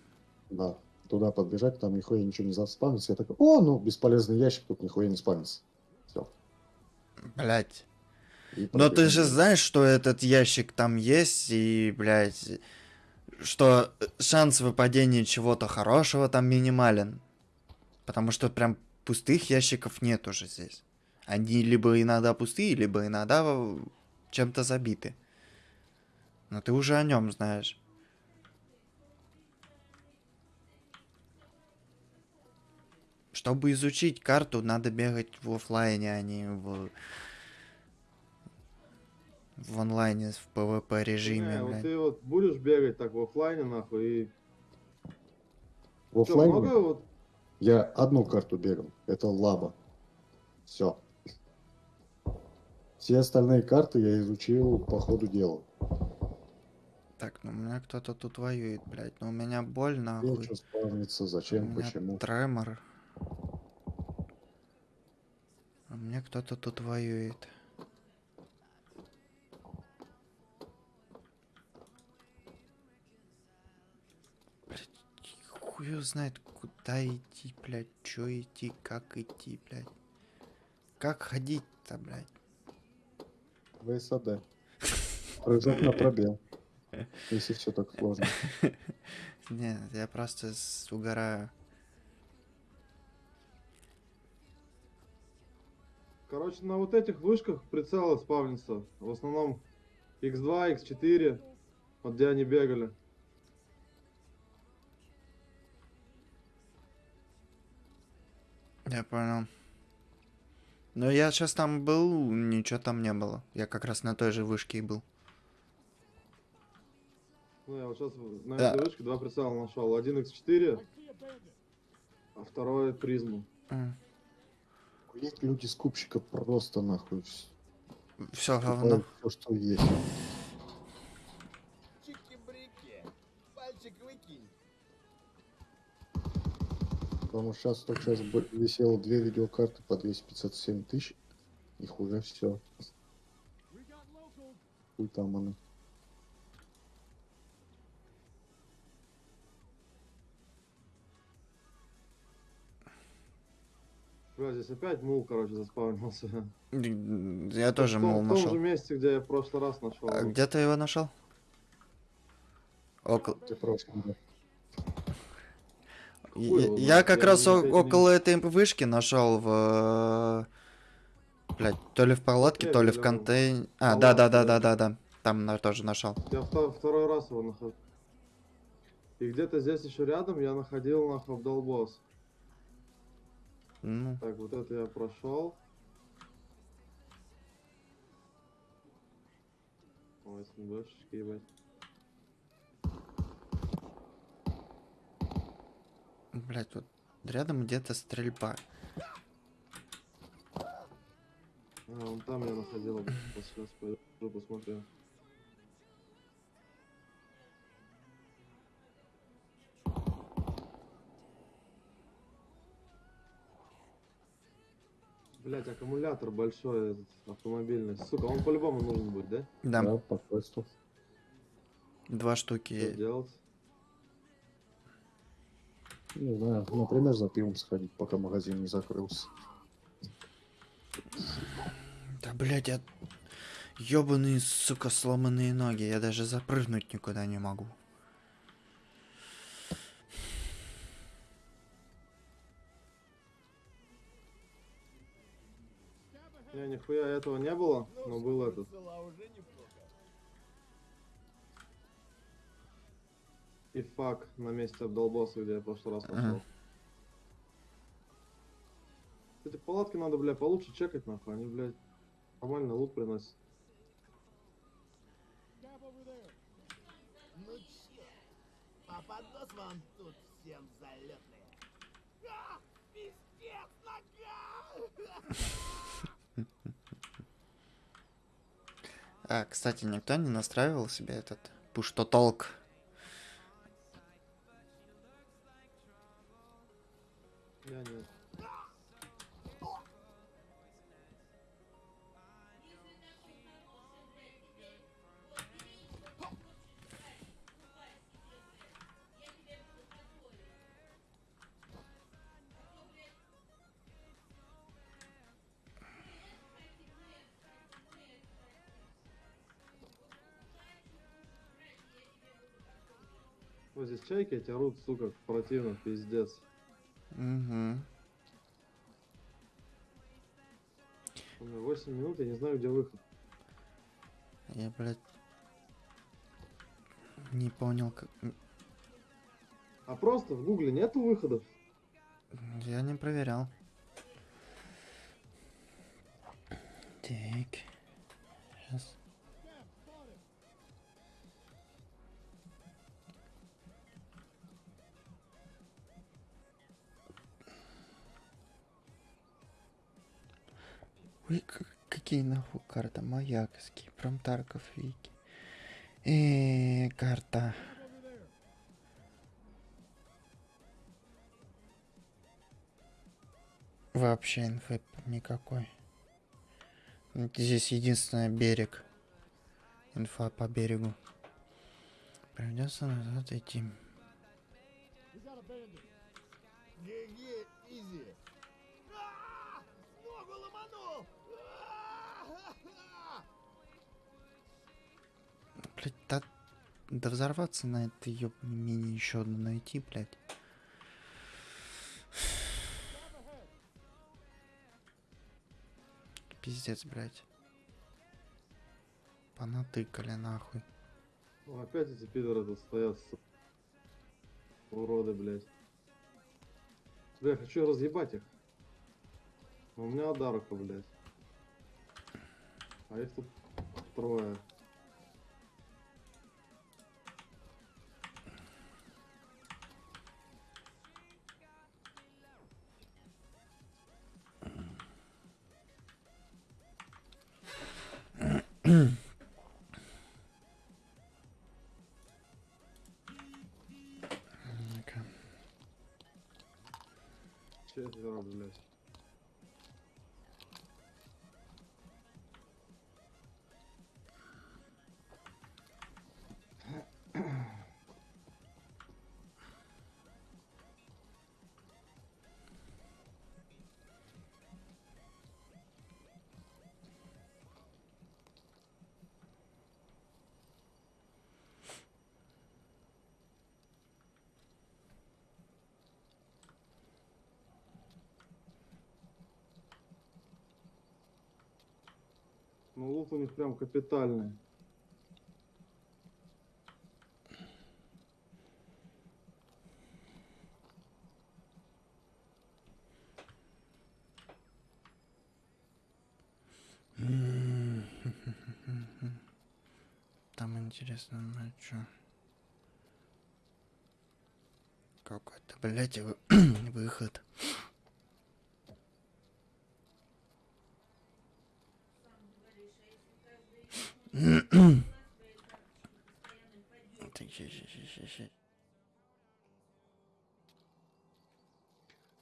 Да. Туда подбежать, там нихуя ничего не заспамится. Я такой, о, ну, бесполезный ящик, тут нихуя не спамится. Все. Блядь. Но ты же знаешь, что этот ящик там есть, и, блядь, что шанс выпадения чего-то хорошего там минимален. Потому что прям пустых ящиков нет уже здесь. Они либо иногда пустые, либо иногда в- чем-то забиты. Но ты уже о нем знаешь. Чтобы изучить карту, надо бегать в оффлайне, а не в в онлайне, в PvP режиме, Не, вот ты вот будешь бегать так в оффлайне, нахуй, и... В Чё, оффлайне много вот... я одну карту бегал. Это лаба. Все. Все остальные карты я изучил по ходу дела. Так, ну у меня кто-то тут воюет, блядь. Ну у меня боль, нахуй. Что спавнится, У зачем, меня почему. тремор. У меня кто-то тут воюет. Блядь, хуй знает, куда идти, блядь, чё идти, как идти, блядь. Как ходить-то, блядь? ВСАД. Прыжок на пробел. Если все так сложно. (laughs) Нет, я просто угораю. Короче, на вот этих вышках прицелы спавнятся. В основном X2, X4. Вот где они бегали. Я понял. Но я сейчас там был, ничего там не было. Я как раз на той же вышке и был. Ну, я вот сейчас на Да. этой вышке два прицела нашел. Один X4, а второй призму. М, Есть люди скупщика просто нахуй. Всё говно. Все, что есть. Чики-брики. Пальчик выкинь. Потому что сейчас только сейчас висело две видеокарты по 257 тысяч. Их уже все. Хуй там они. Бля, здесь опять мул, короче, заспавнился. Я тоже в том, мол в том же нашел. месте, где я в прошлый раз нашел. А где ты его нашел? Около. Я, как я раз не не- около этой вышки нашел в... Блять, то ли в палатке, то ли в Или контейн... А, да, да, да, да, да. да. Там тоже нашел. Я вто- второй раз его нахожу. И где-то здесь еще рядом я находил нахуй обдолбос. Ну, Так, вот это я прошел. Ой, СНГшечки, ебать. блять, вот рядом где-то стрельба. А, вон там я находил. Сейчас пойду посмотрю. Блять, аккумулятор большой автомобильный. Сука, он по-любому нужен будет, да? Да, по квесту. два Что штуки. делать? Не знаю, например, за пивом сходить, пока магазин не закрылся. Да, блядь, я... Ёбаные, сука, сломанные ноги. Я даже запрыгнуть никуда не могу. Нихуя этого не было, но был этот. Была уже неплохо. И фак на месте обдолбоса, где я в прошлый раз Ага. пошел. Эти палатки надо, бля, получше чекать, нахуй. Они, блядь, нормально лут приносят. Ну чё, а поднос вам тут всем залетные. А, пиздец, нога! (laughs) А, кстати, никто не настраивал себе этот push толк. Я нет. Вот здесь чайки эти орут, сука, противно, пиздец. Угу. У меня 8 минут, я не знаю, где выход. Я, блядь, не понял, как... А просто в гугле нету выходов. Я не проверял. Так. Сейчас. Ой, какие нахуй карта? Маяковский, Промтарков, Вики. Э, карта. Вообще инфы никакой. Здесь единственный берег. Инфа по берегу. Придется назад идти. Блять, да, да взорваться на этой ёбаной мини еще одну найти, блять. Пиздец, блять. Понатыкали нахуй. Ну, опять эти пидоры тут стоят. Уроды, блядь. Бля, хочу разъебать их. Но у меня одарка, блядь. А их тут трое. Четверо, блядь. Ну, лут у них прям капитальный. Там интересно, ну чё? Какой-то, блядь, вы- (clears throat) выход.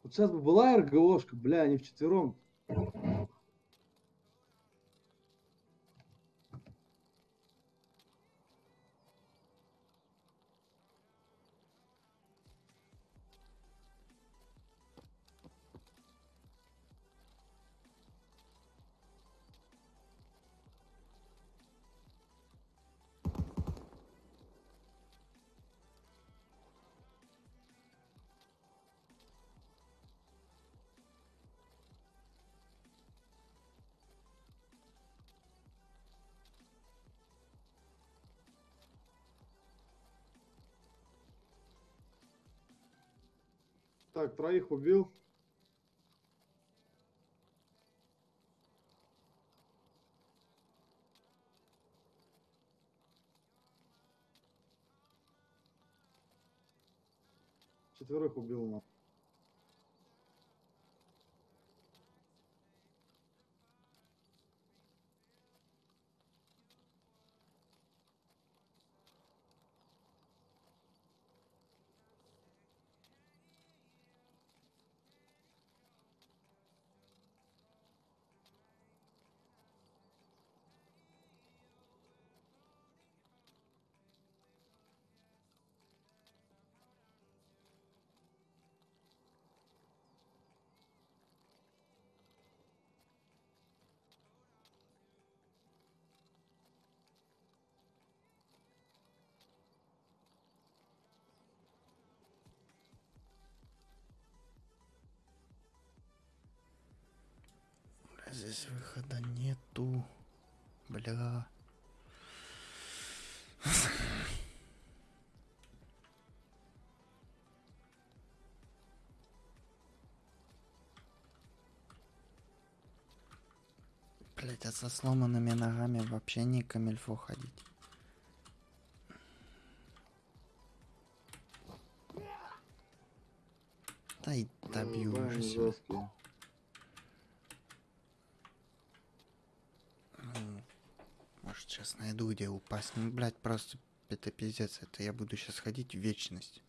Вот сейчас бы была РГОшка, бля, они вчетвером Так, троих убил. Четверых убил на. Здесь выхода нету. Бля. Блять, а со сломанными ногами вообще не камильфо ходить. Да и добью уже себя. жесткие. Ну, Может, сейчас найду, где упасть. Ну, блядь, просто это пиздец. Это я буду сейчас ходить в вечность.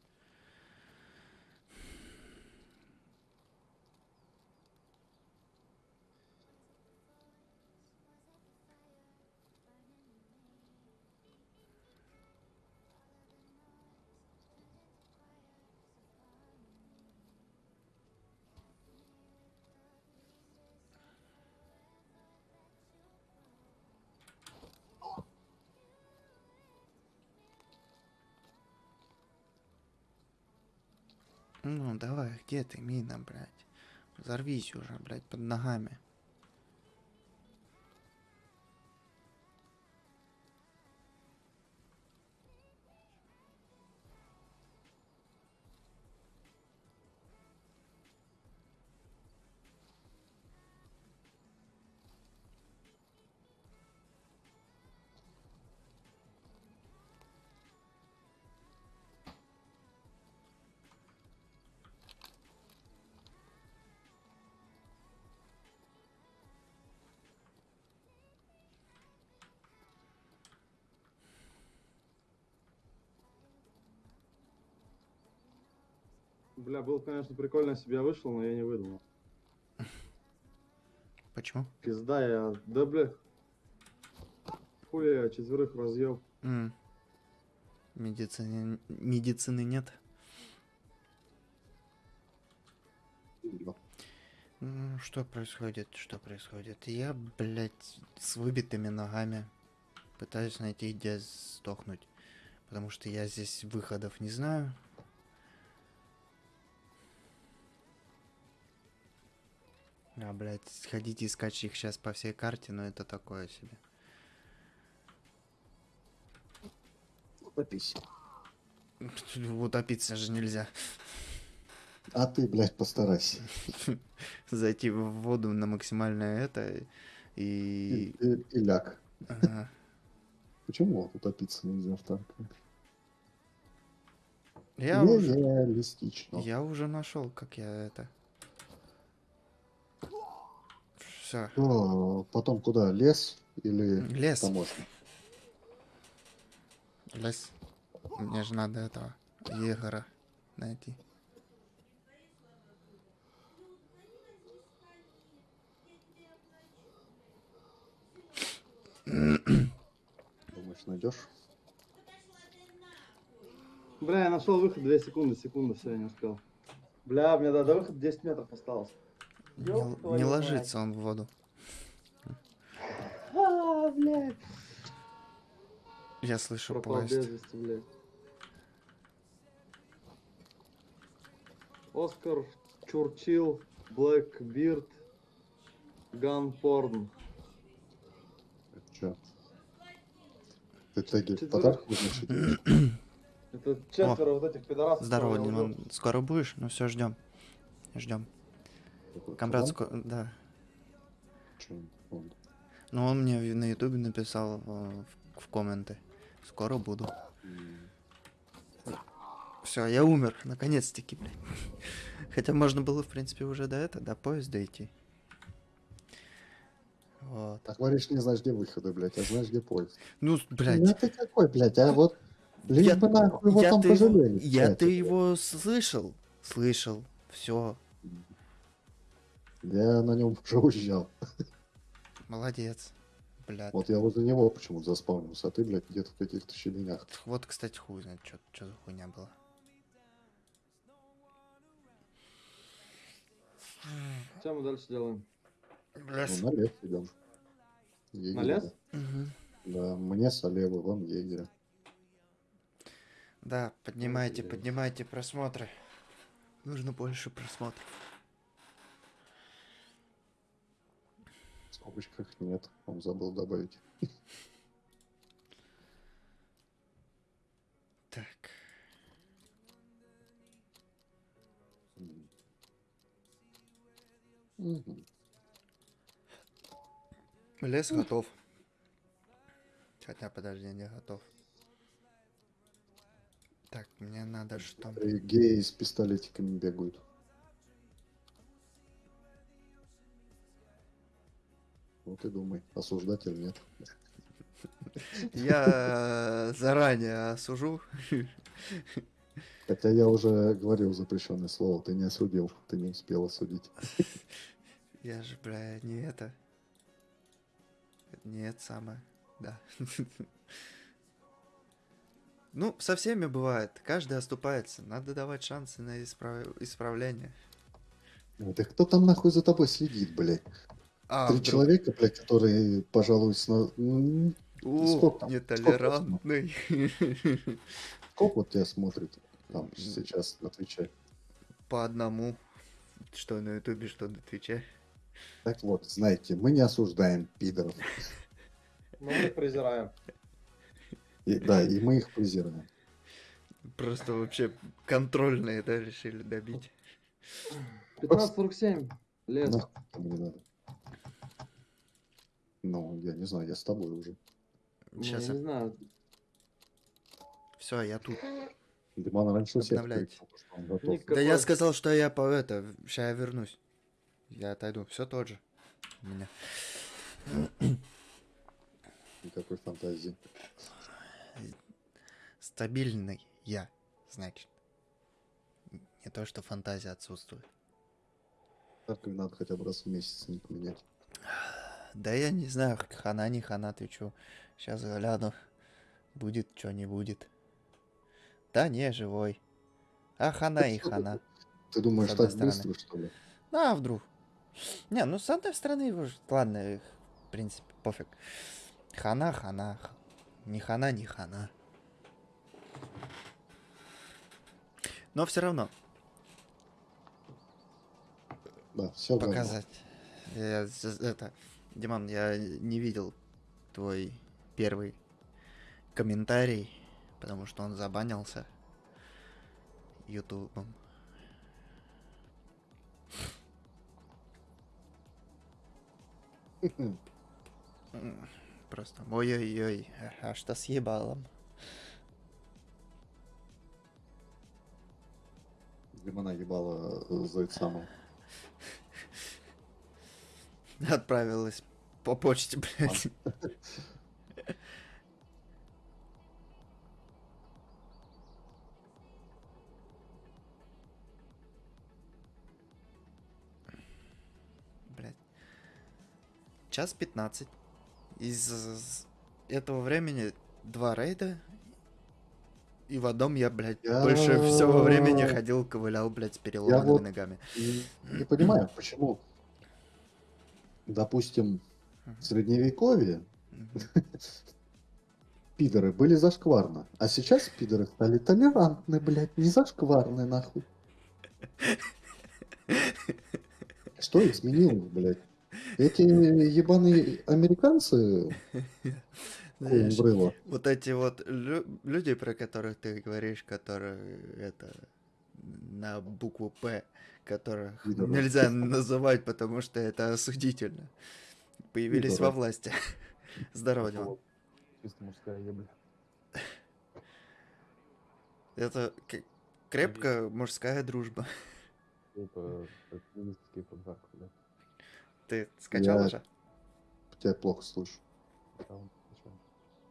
Ну, давай, где ты, мина, блядь? Взорвись уже, блядь, под ногами. Бля, был, конечно, прикольно себя вышел, но я не выдумал. Почему? Пизда я. Да бля. Хуя я четверых разъеб. М. Медицины, медицины нет. Ну, что происходит? Что происходит? Я, блядь, с выбитыми ногами пытаюсь найти, где сдохнуть. Потому что я здесь выходов не знаю. А, блядь, ходить искать их сейчас по всей карте, но это такое себе. Утопись. Утопиться же нельзя. А ты, блядь, постарайся. (laughs) Зайти в воду на максимальное это И, и... и- и ляг. Ага. (laughs) Почему утопиться нельзя в танке? Я уже... Я уже нашел, как я это. Все. А, потом куда? Лес или Лес. таможня? Лес. Мне же надо этого егора найти. Думаешь, найдешь? Бля, я нашел выход 2 секунды, секунда, все, я не успел. Бля, мне до, до выхода 10 метров осталось. Не, не ложится он в воду. А, блядь. Я слышу Пропал поезд. вести, блядь. Оскар Чурчил, Блэкбирд, Ганпорн. Это чё? Ты теги подарок вызначить? Это четверо вот этих пидорасов. Здорово, Димон. Скоро будешь? Ну все, ждем. Ждем. Камрад, да. Ну, он мне на ютубе написал э, в, в комменты. Скоро буду. Все, я умер, наконец-таки, блядь. (laughs) Хотя можно было, в принципе, уже до этого, до поезда идти. Вот. Так говоришь, не знаешь, где выходы, блядь, а знаешь, где поезд. Ну, Ну блядь. ты какой, блядь, а вот... Лишь Я- бы нахуй его Я там ты, пожалели. я кстати, ты блядь. его слышал? Слышал. Все, Я на нем уже уезжал. молодец. Блядь. Вот я возле него почему-то заспавнился, а ты, блядь, где-то в каких-то щеленях. Вот, кстати, хуй знает, что за хуйня была. Что мы дальше делаем? Блядь. Ну, на лес идем. Егеря, На лес? да. Мгм. Да, мне солевы, вон егеря. Да, поднимайте, поднимайте просмотры. Нужно больше просмотров. Скобочках нет, он забыл добавить. Так. Лес готов. Хотя, подожди, не готов. Так, мне надо что? Геи с пистолетиками бегают. Вот и думай, осуждать или нет. Я э, заранее осужу. Хотя я уже говорил запрещенное слово, ты не осудил, ты не успел осудить. Я же, бля, не это. Не это самое. Да. Ну, со всеми бывает. Каждый оступается. Надо давать шансы на исправ- исправление. Ну, Да кто там нахуй за тобой следит, блядь? А, Три вдруг- человека, блядь, которые, пожалуй, сна- м, О, сколько там? нетолерантный. сколько вот тебя смотрит там сейчас на Твиче? По одному. Что на ютубе, что на твиче. Так вот, знаете, мы не осуждаем пидоров. Ну, мы их презираем. И, да, и мы их презираем. Просто вообще контрольные, да, решили добить. 15.47. Лес. Нахуй не надо. Ну, я не знаю, я с тобой уже. Ну, Сейчас я не знаю. Все, я тут. Диман раньше Обновляйте. Да я сказал, что я по это. Сейчас я вернусь. Я отойду. Все тот же. У меня. Никакой фантазии. Стабильный я, значит. Не то, что фантазия отсутствует. Так и надо хотя бы раз в месяц ник менять. (sighs) Да я не знаю, хана не хана, ты чё. Сейчас гляну. Будет, что не будет. Да не, живой. А хана и хана. Ты думаешь, так стороны. быстро, что ли? А, вдруг. Не, ну с одной стороны, его ладно, их, в принципе, пофиг. Хана, хана. Не хана, не хана. Но все равно Да, все показать. Я з- это, Диман, я не видел твой первый комментарий, потому что он забанился ютубом. Просто ой-ой-ой, а- что с ебалом? Димана ебала за это самое. Отправилась по почте, блядь. Блядь. Час 15. Из этого времени два рейда. И в одном я, блядь, Я- больше всего времени ходил, ковылял, блядь, с переломанными вот- ногами. Не понимаю, почему, допустим, в средневековье пидоры были зашкварно, а сейчас пидоры стали толерантны, блядь, не зашкварны, нахуй. Что изменилось, блядь? Эти ебаные американцы, Знаешь. Вот эти вот лю- люди, про которых ты говоришь, которые это на букву П, которых нельзя называть, потому что это осудительно, появились во Пидоры. власти. (laughs) Здорово, Диман. Вот. Чисто мужская ебля. Это крепкая мужская дружба. Типа, феминистский да. Ты скачал Я- уже? Тебя плохо слышу.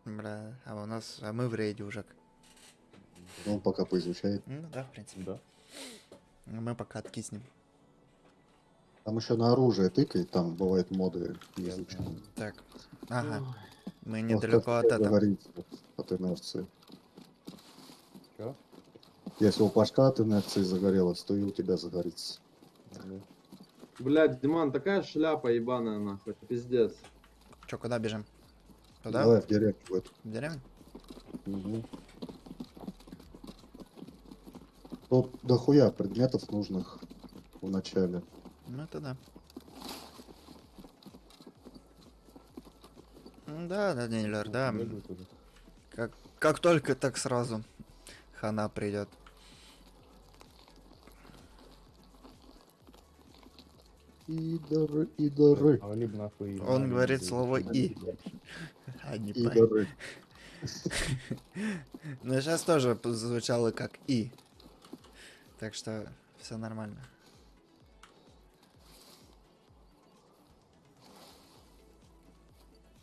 Бля, а у нас, а мы в рейде уже. Ну, он пока поизучает. Ну да, в принципе. Да. Мы пока откиснем. Там еще на оружие тыкай, там бывают моды изучены. Так, ага, мы недалеко от этого. от инерции. Чё? Если у Пашка от инерции загорелось, то и у тебя загорится. Да. Блядь, Диман, такая шляпа ебаная нахуй, пиздец. Че, куда бежим? Туда? Давай в деревню в эту. В деревню? Мгм. Тут дохуя предметов нужных в начале. Ну это да. Да, Данилер, да. Бегают уже. Как, как только, так сразу хана придет. Идоры, идоры, А. Он говорит слово «и». (laughs) А не по. идоры. (laughs) Ну сейчас тоже звучало как и. Так что все нормально.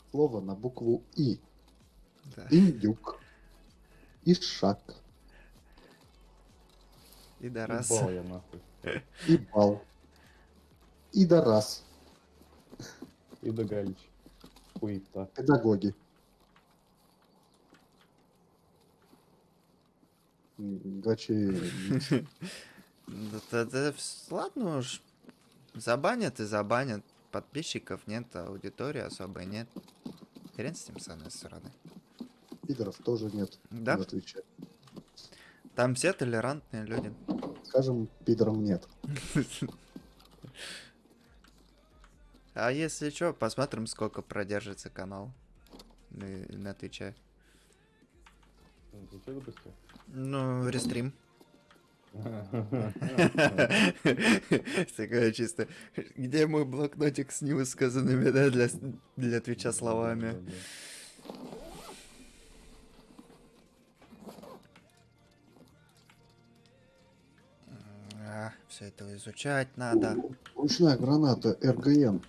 Слово на букву И. Да. Индюк. Ишак. И да раз. Ебал я нахуй. И бал. Идорас. И догалич. Хуета. Педагоги. Гачи. Ладно уж. Забанят и забанят. Подписчиков нет, аудитории особой нет. Хрен с ним с одной стороны. Пидоров тоже нет Да? Там все толерантные люди. Скажем, пидором нет. А если что, посмотрим, сколько продержится канал на, на Твиче. Ну, что выпустил? Ну, рестрим. (laughs) Такое чисто. Где мой блокнотик с невысказанными, да, для, для Твича словами? Да-да-да. все это изучать надо. Ручная граната РГН.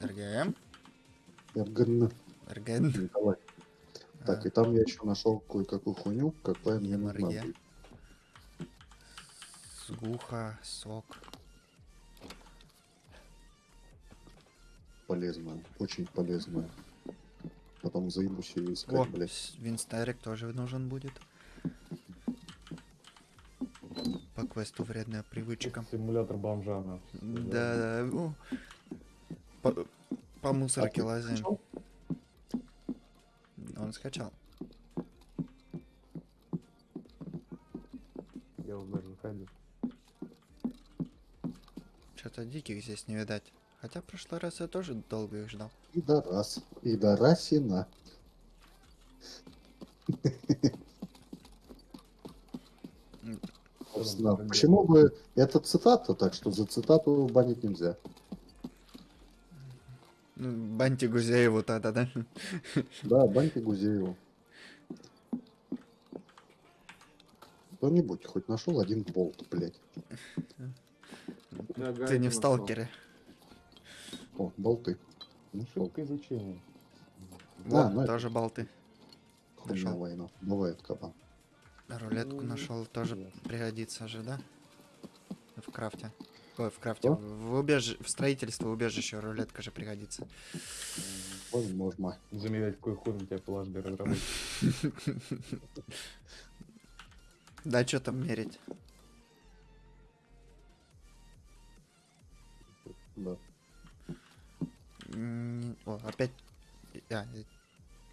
РГМ? РГН. РГН? Николай. Так, и там я еще нашел кое-какую хуйню, какая мне будет. Сгуха, сок. Полезная, очень полезная. Потом заебусь ее искать, О, блядь. Винстарик тоже нужен будет. По квесту вредная привычка. Симулятор бомжа, нахуй. Да, да. о. По, по мусорке А лазаем. скачал? Он скачал. Я даже заходил. Что-то диких здесь не видать. Хотя в прошлый раз я тоже долго их ждал. Пидорас. Пидорасина. Собственно, Потом почему бы... Это цитата, так что за цитату банить нельзя. Ну, Банти Гузееву тогда, да? Да, баньте Гузееву. Кто-нибудь хоть нашел один болт, блядь. Я Ты не в нашел. сталкере. О, болты. Ну, шутка изучения. Да, Во, ну это- тоже болты. Хуйня Нашел. война. Бывает кабан. Рулетку Ну, нашел, тоже ясно. пригодится же, да? В крафте. Ой, в крафте. В, убеж... в строительство убежища рулетка же пригодится. Возможно. Замерять, какой хуй на тебя положили разработчик. Да, что там мерить? Да. О, опять... А,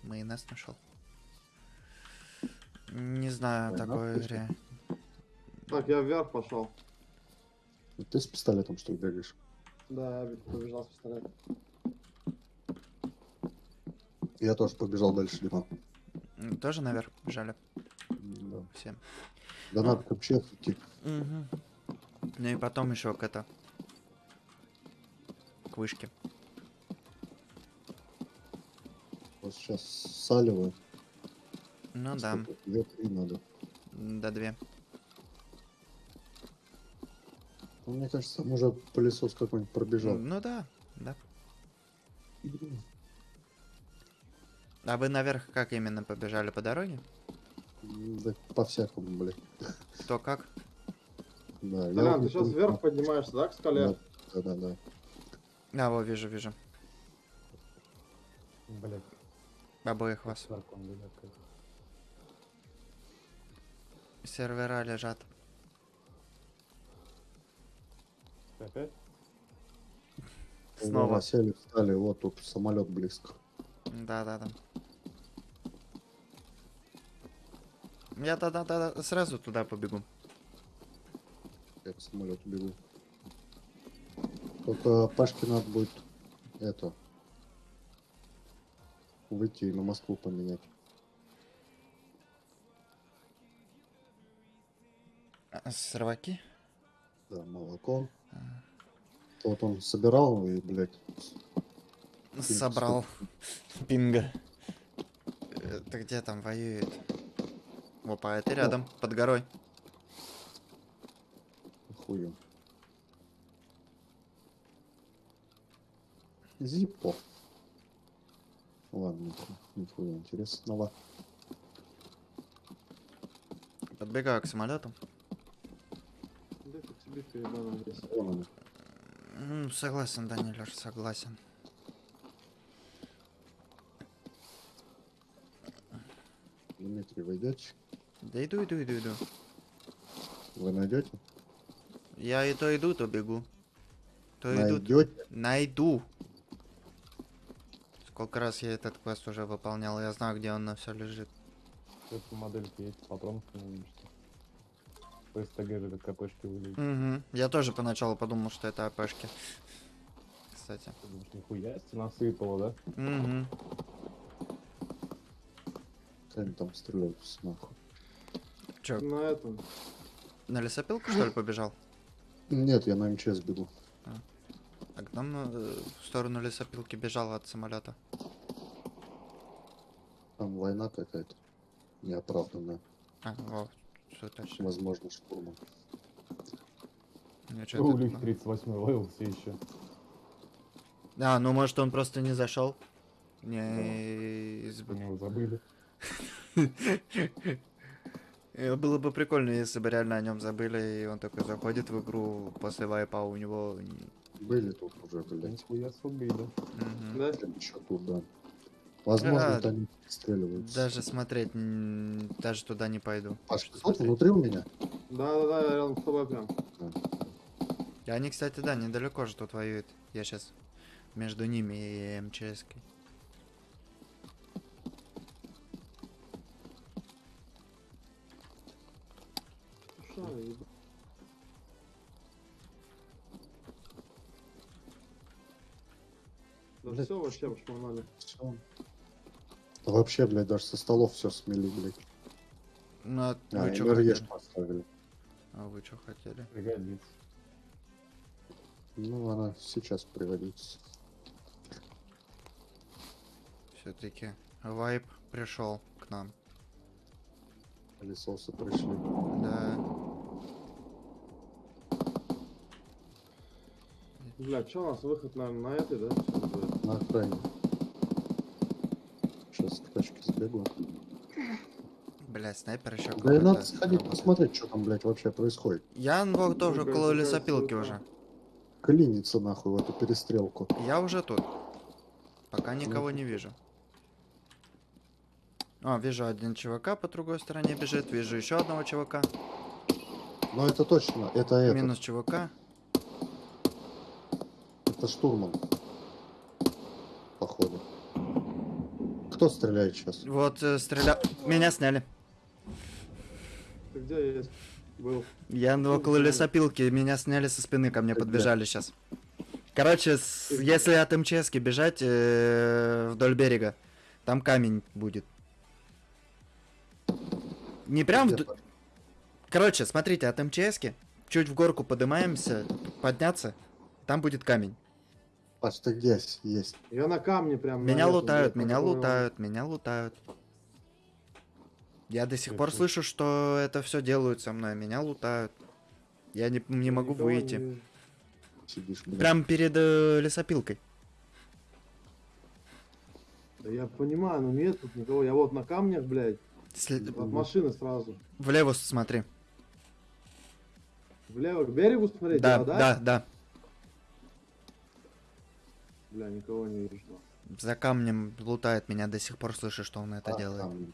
майонез нашел. Не знаю Майонез такой игре. Так, я вверх пошел. Ты с пистолетом что ли бегаешь? Да, я побежал с пистолетом. Я тоже побежал дальше, Дима. М, Тоже наверх бежали Да. все. Да надо вообще идти. Мгм. Ну и потом еще к это. К вышке. Вот сейчас саливаю. Ну да, Две-три надо. до две. Ну, мне кажется, там уже пылесос какой-нибудь пробежал. Ну да, да. А вы наверх как именно побежали по дороге? Да по-всякому, блядь. Кто как? Да, Толян, вот ты сейчас вверх поднимаешься, да, к скале? Да, да, да. А, во, вижу, вижу. Блять, Обоих вас. Сервера лежат. Опять? Снова. Сели, встали, вот тут самолет близко. Да-да-да. Я тогда тогда сразу туда побегу. Я к самолету бегу. Только Пашке надо будет это выйти и на Москву поменять. А? Да, молоко. Вот он собирал и, блядь, Собрал. Пинга. Ты где там воюет? Опа, это рядом, под горой. хуем. Зиппо. Ладно, нихуя интересного. Подбегаю к самолету. Да ты здесь. Вон он. М, Согласен, согласен. Дмитрий, вы идете? Да иду, иду, иду, иду. Вы найдете? Я и то иду, то бегу. То иду? Найду. Сколько раз я этот квест уже выполнял, я знаю, где он на все лежит. Эту модельки есть, патрон не увидишь. По СТГ же как КПшки выглядят. Угу. Я тоже поначалу подумал, что это АПшки. Кстати. Думаешь, нихуя себе насыпало, да? Угу. Они там стреляются нахуй. Че, На этом. на лесопилку что ли побежал? Нет, я на МЧС бегу. А к нам э, в сторону лесопилки бежал от самолета. Там война какая-то. Неоправданная. А, во, все точно. Возможно, чё Ну, них ну. 38 level все еще. А, ну может он просто не зашел. Не забыли. (laughs) Было бы прикольно, если бы реально о нем забыли, и он такой заходит в игру после вайпа, а у него... Были тут уже, блядь. Нихуя себе убили. Мгм. Да? Еще тут, да. Возможно, Да. они стреливаются. Даже смотреть, даже туда не пойду. Паш, Что внутри у меня? Да-да-да, я рядом с тобой прям. И они, кстати, да, недалеко же тут воюют. Я сейчас между ними и МЧС. -кой. Да Блядь. все вообще пошмонали. Всё. Да вообще, блядь, даже со столов все смели, блядь. Ну, а А, вы что хотели? поставили. А вы что хотели? Пригодится. Ну, она сейчас пригодится. Все-таки вайп пришел к нам. Пылесосы пришли. Да. Бля, что у нас выход на, на этой, да? На окраине. Сбегу. Блять, снайпер еще Да и надо сходить посмотреть, что там, блядь, вообще происходит. Я вот тоже около лесопилки уже. Клиниться нахуй в эту перестрелку. Я уже тут. Пока никого не вижу. А, вижу один чувака по другой стороне бежит, вижу еще одного чувака. Но это точно, это это. Минус чувака. Это штурман. Походу. Кто стреляет сейчас? Вот э, стреля... Меня сняли. Ты где есть? Был. Я Ну, около лесопилки, меня сняли со спины, ко мне Ты где? подбежали сейчас. Короче, с- если от МЧСки бежать э, вдоль берега, там камень будет. Не прям Паш? Короче, смотрите, от МЧСки чуть в горку поднимаемся, подняться, там будет камень. Где с- есть? Я на камне прям. Меня лутают, меня лутают, меня лутают. Я до сих пор слышу, что это все делают со мной. Меня лутают. Я не, не могу выйти. Сидишь. Прям перед э, лесопилкой. Да я понимаю, но нет тут никого. Я вот на камнях, блядь, След- от машины сразу. Влево смотри. Влево к берегу смотреть, Да, да? да, да. Бля, никого не вижу. За камнем лутает меня, до сих пор слышу, что он это А, делает. там.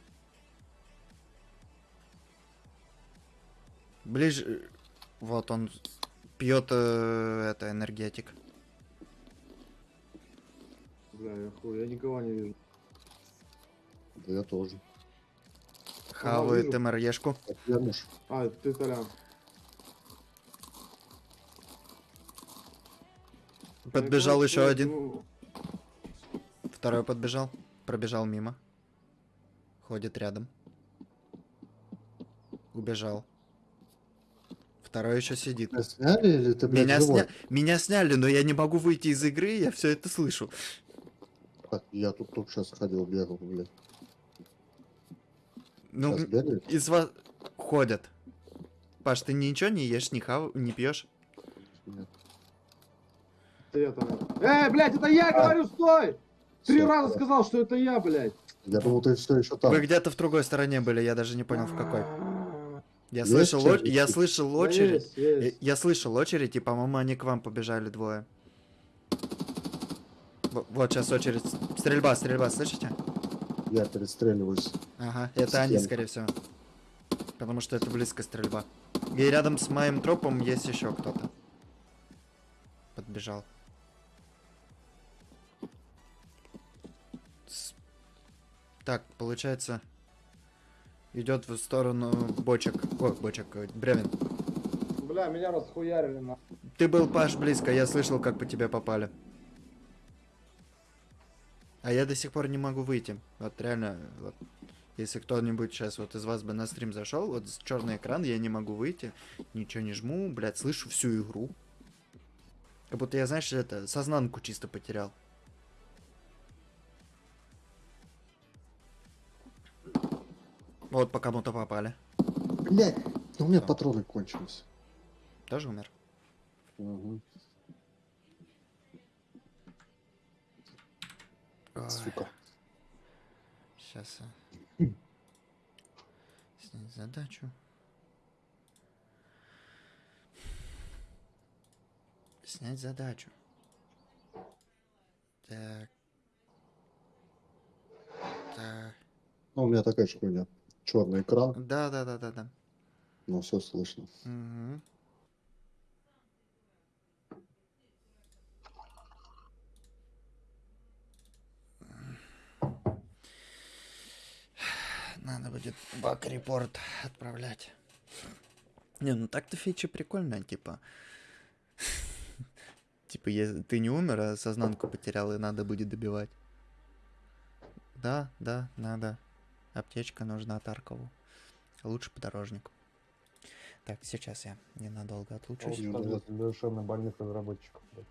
Ближе. Вот он пьет э, это энергетик. Бля, я хуй, я никого не вижу. Да я тоже. Хавает. МРЕшку. А, ты Толян. Подбежал еще один. ну, Второй подбежал. Пробежал мимо. Ходит рядом. Убежал. Второй еще сидит. Тебя сняли или ты, блядь, Меня, сня... Меня сняли, но я не могу выйти из игры, я все это слышу. Так, я тут только сейчас ходил, бегал, блядь. Ну, из вас ходят. Паш, ты ничего не ешь, не, хав... не пьешь? Нет. Это я там. Эй, блядь, это я говорю, стой! Три Всё, раза да. сказал, что это я, блядь. Я думал, ты все еще там. Вы где-то в другой стороне были, я даже не понял в какой. Я Есть слышал, чё о- я слышал Да очередь. есть, есть. Я, я слышал очередь, и, по-моему, они к вам побежали двое. Во- Вот сейчас очередь. Стрельба, стрельба, слышите? Я перестреливаюсь. Ага, это они, Схема. скорее всего. Потому что это близко стрельба. И рядом с моим тропом есть еще кто-то. Подбежал. Так, получается, идет в сторону бочек. О, бочек, э, бревен. Бля, меня расхуярили на. Ты был, Паш, близко, я слышал, как по тебе попали. А я до сих пор не могу выйти. Вот реально, вот, если кто-нибудь сейчас вот из вас бы на стрим зашел, вот черный экран, я не могу выйти, ничего не жму, блядь, слышу всю игру. Как будто я, знаешь, это, сознанку чисто потерял. Вот по кому-то попали. Блядь, у меня патроны кончились. Тоже умер? Мгм. Сука. Сейчас. Снять задачу. Снять задачу. Так. Так. Ну, у меня такая же хуйня. Черный экран, Да, да, да, да, да. но все слышно. Мгм. Надо будет баг-репорт отправлять. Не, ну так-то фича прикольная, типа. (laughs) Типа, если ты не умер, а сознанку потерял, и надо будет добивать. Да, да, надо. Аптечка нужна Таркову. Лучше подорожник. Так, сейчас я ненадолго отлучусь. Душевно больных разработчиков. блядь.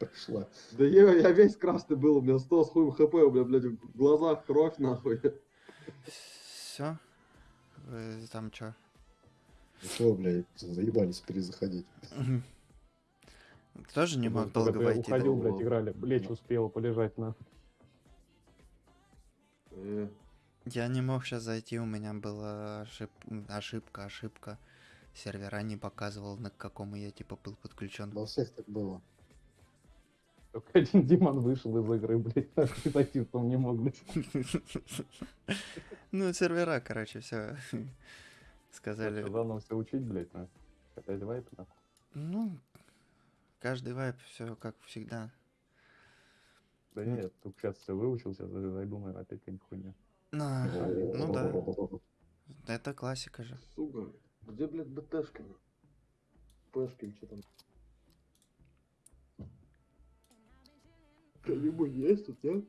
Пришла. Да я, я весь красный был, у меня 100 с хуем хп, у меня, блядь, в глазах кровь, нахуй. Все. Вы там что? Что, блядь, заебались перезаходить. Тоже не мог долго войти. Уходил, блядь, играли. Лечь успела полежать на. Э, Я не мог сейчас зайти, у меня была ошиб- ошибка, ошибка. Сервера не показывал, на к какому я типа был подключен. Во всех так было. Только один Димон вышел из игры, блядь, (laughs) нахуй зайти в том не мог, блядь. Ну, сервера, короче, все. (laughs) Сказали. Заново все учить, блядь, на. Опять вайп, нахуй. Ну, каждый вайп, все как всегда. Да нет, только сейчас все выучил, сейчас зайду, наверное, опять какая-нибудь хуйня. На, ну да, это классика же. сука, где, блядь, БТшка? Пешки, что там? Кто-нибудь есть тут, нет?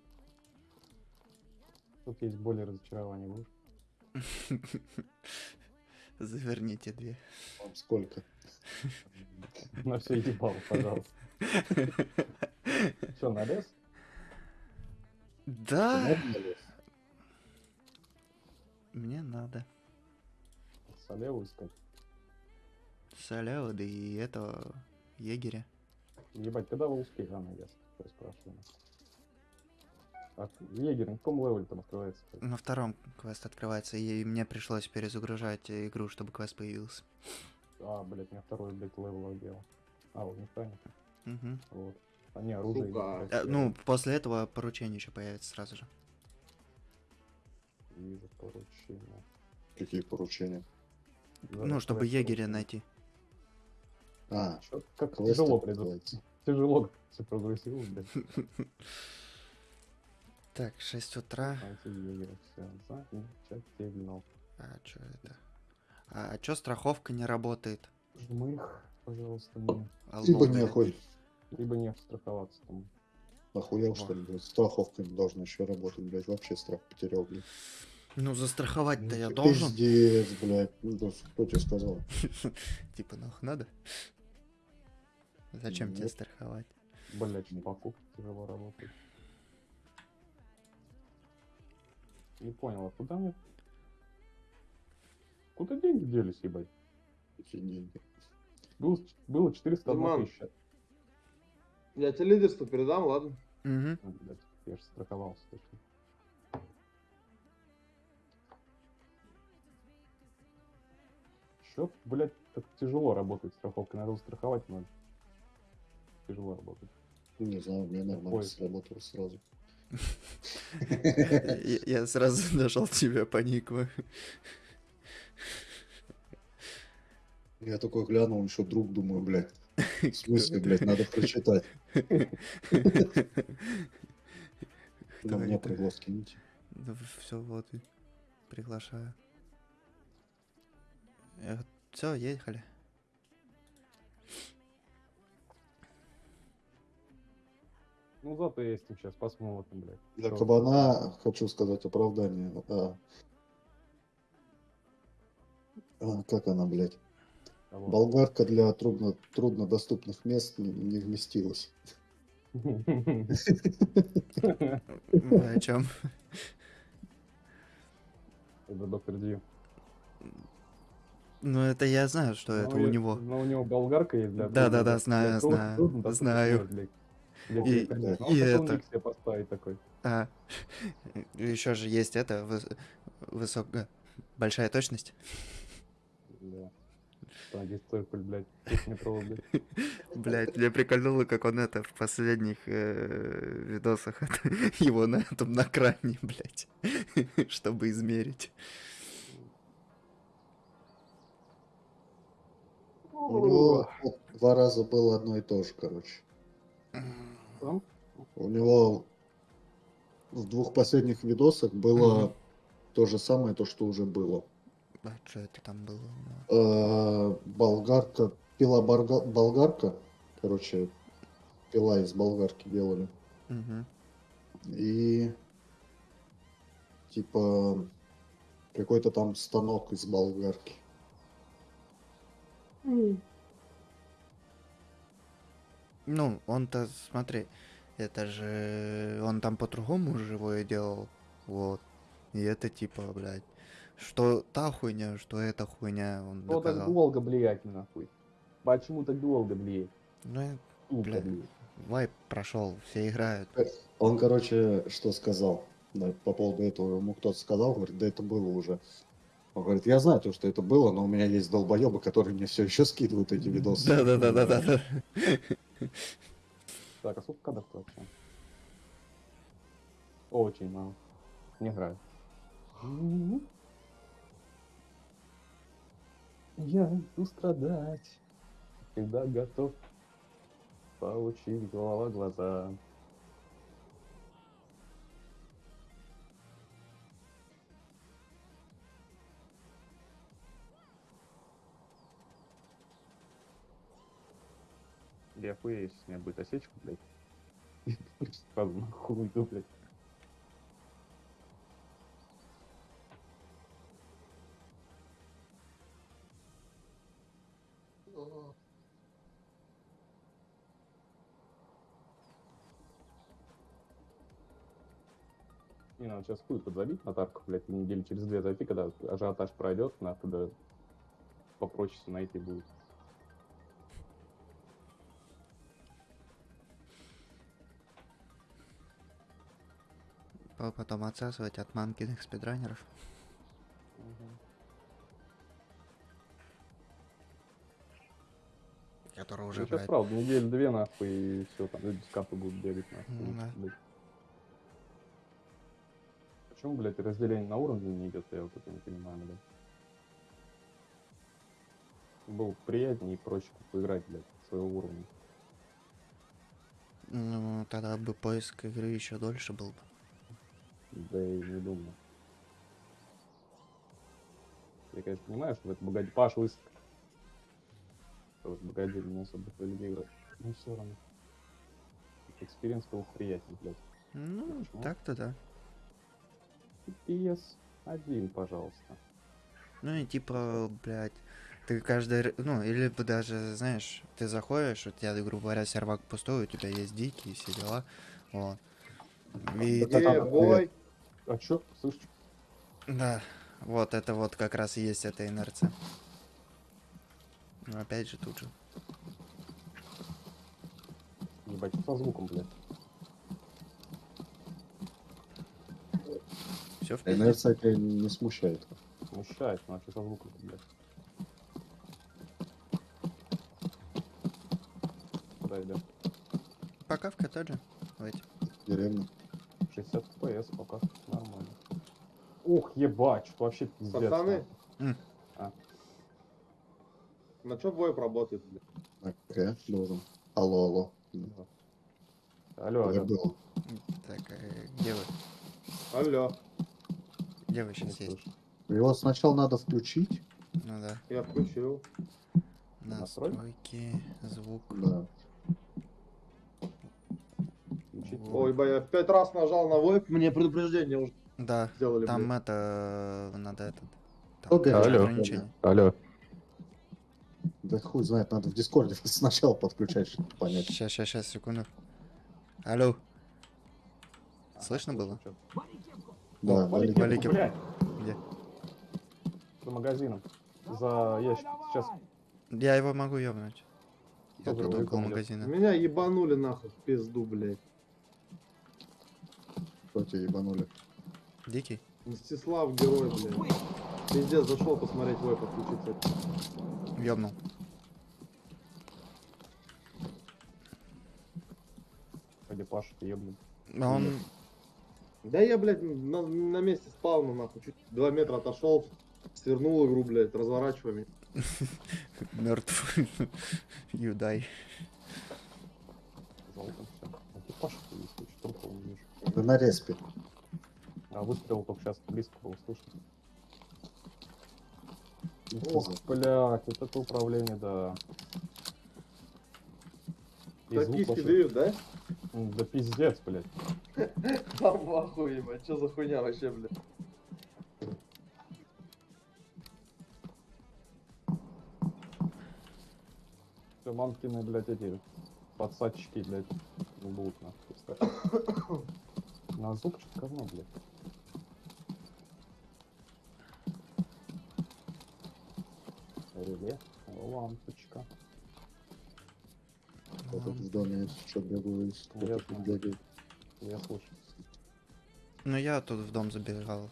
Тут есть более разочарование, будешь? (laughs) Заверните две. Вам сколько? (laughs) На все ебал, пожалуйста. Че, на лес? Да, мне надо. Салеву искать. Салева, да и этого егеря. Ебать, когда вы успели, а, я с- спрашиваю. А егерь на каком левеле там открывается? На втором квест открывается, и мне пришлось перезагружать игру, чтобы квест появился. А, блядь, у меня второй, блядь, level делал. А, вот механик. Мгм. Вот. А не, оружие. Э, Ну, после этого поручение еще появится сразу же. Вижу поручение. Какие поручения? Ну, чтобы егеря поручение. найти. А, Как тяжело придут. Тяжело все прогрессирует, блядь. (laughs) Так, 6 утра. А что это? А, что страховка не работает? Жмых, пожалуйста, мне. Либо Албовые. нехуй. Либо не страховаться там. Охуел, что ли, блядь? Страховка не должна еще работать, блядь. Вообще страх потерял, блядь. Ну, застраховать-то я Ну, должен. Пиздец, блядь. Ну, кто тебе сказал? (laughs) Типа, нахуй надо? Зачем тебе Нет. страховать? Блять, покупки тяжело работает. Не понял, а куда мне... Куда деньги делись, ебать? Какие деньги? Было, было 401 Диман. тысяча. Я тебе лидерство передам, ладно? Угу. А, блядь, я же страховался точно. Счет, блядь, так тяжело работает страховка, надо страховать надо. Тяжело работает. Не знаю, мне нормально Поиск. сработало сразу. (laughs) Я сразу (laughs) нашел тебя по нику. Я такой глянул, еще друг, думаю, блядь. (laughs) В смысле, блядь, надо прочитать. На меня это? приглас кините. все, вот, и приглашаю. Все, ехали. Ну зато есть сейчас, посмотрим, блядь. Для Чё? кабана хочу сказать оправдание. А, а, как она, блядь? Кого? Болгарка для трудно, труднодоступных мест не, не вместилась. О чем? Это доктор Ди. Ну, это я знаю, что это у него. Но у него болгарка есть. Да, да, да, для знаю, знаю, знаю. Блядь. И- и хотел это. поставить такой. А, (laughs) еще же есть это, выс- высокая, большая точность. Да. Там есть циркуль, блядь, (laughs) блядь. Мне прикольнуло, как он это в последних э, видосах это, (laughs) его на этом на кране, блять, чтобы измерить. У него два раза было одно и то же, короче. Там? У него в двух последних видосах было Мгм. то же самое, то, что уже было. А что это там было? Э, болгарка, пила барга- болгарка, короче, пила из болгарки делали. Мгм. И типа какой-то там станок из болгарки. Ну, он-то, смотри, это же... Он там по-другому живое делал. Вот. И это типа, блядь, что та хуйня, что эта хуйня он Что так долго, блядь, нахуй? Почему так долго, блядь? Ну, блядь. вайп прошел, все играют. Он, короче, что сказал да, по поводу этого. Ему кто-то сказал, говорит, да это было уже. Он говорит, я знаю то, что это было, но у меня есть долбоебы, которые мне все еще скидывают эти видосы. Да-да-да-да-да. Так, а сколько кадров вообще? Очень мало. Не играю. Я иду страдать, когда готов получить голова глаза. Я охуею, если у меня будет осечка, блядь. Сразу нахуй уйду, блядь. Не, надо сейчас хуй подзабить на тарку, блядь, недели через две зайти, когда ажиотаж пройдет, нахуй, да попроще найти будет. Потом отсасывать от манкиных спидранеров. Которые уже, Ну, сейчас блядь, правда, неделю две нахуй, и все, там люди с капы будут бегать нахуй. Ну да. блядь. Почему, блядь, разделение на уровне не идет, я вот это не понимаю, блядь. Было бы приятнее и проще поиграть, блядь, своего уровня. ну, тогда бы поиск игры еще дольше был бы. Да и не думаю. Я, конечно, понимаю, что в это богоди... Паш, лысый. Что в богоди не особо людей играть. Ну, все равно. Experience был приятнее, блядь. Ну, Почему? так-то да. PS один, пожалуйста. Ну и типа, блядь, ты каждый, р- ну, или бы даже, знаешь, ты заходишь, у тебя, грубо говоря, сервак пустой, у тебя есть дикие, все дела, вот. И, Да А чё? Слышь, да, вот это вот как раз и есть эта инерция. Ну, опять же, тут же. ебать, со звуком, блядь? Все в. Инерция тебя не смущает. Смущает, ну а что со звуком, блядь? Куда идем? Пока в коттедже. эти. Деревня. 60 FPS пока нормально. Ух, ебать, что вообще пиздец. Пацаны. А. На что бой работает, блядь? АК должен. Алло, алло. нахуй. Алло, Я алло. был. Так, э, где вы? Алло, Где вы сейчас есть? Его сначала надо включить. Ну да. я включил. Настрой. Настройки, звук. Да. Включить. Во. Ой, бля, я пять раз нажал на войп, мне предупреждение уже Да, сделали, там блядь. это, надо этот, там говорит? Алло. ограничение. Алло. Да хуй знает, надо в Дискорде (laughs) сначала подключать, чтобы понять. Сейчас, сейчас, сейчас, секунду. Алло, Слышно было? Да, О, вали- кепку, вали кепку. блядь, где? За магазином. За ящик. Сейчас. Я его могу ёбнуть. Я тут около магазина. Меня ебанули нахуй в пизду, блядь. Кто тебя ебанули? Дикий? Мстислав герой, блядь. Пиздец, зашел посмотреть войп подключиться. Ёбнул. Пойди, Паша, ты ебнут. А он... Да я, блядь, на, на месте спавна, нахуй, чуть два метра отошел, свернул игру, блядь, разворачиваем. мертв. (laughs) (laughs) Юдай. Все. А ты Паша, ты есть, что трупа не вижу. Да на респе. А выстрел только сейчас близко было слышно. Ох, блядь, вот это управление, да. И звук Токийский вообще- дрифт, да? Да пиздец, блядь. (laughs) Там в ахуе, ебать, что за хуйня вообще, блядь. Все, мамкины, блядь, эти подсадчики, блядь, будут нахуй. (coughs) На зуб что говно, блядь. Реле, лампочка. Я тут в доме, что, бегаю из Ну, я. Я слышу. Ну я тут в дом забегал.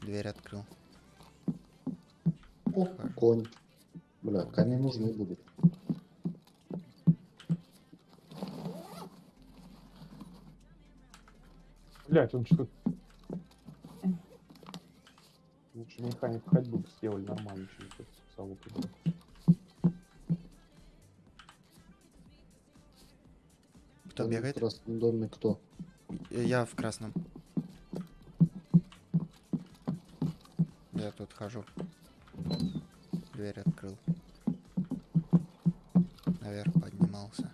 Дверь открыл. О, конь. Бля, кони нужны будут. Блять, он что Лучше механик ходьбы бы сделали нормально, чем залупы. блядь. Кто Там в бегает? красном доме кто? Э, Я в красном. Я тут хожу. Дверь открыл. Наверх поднимался.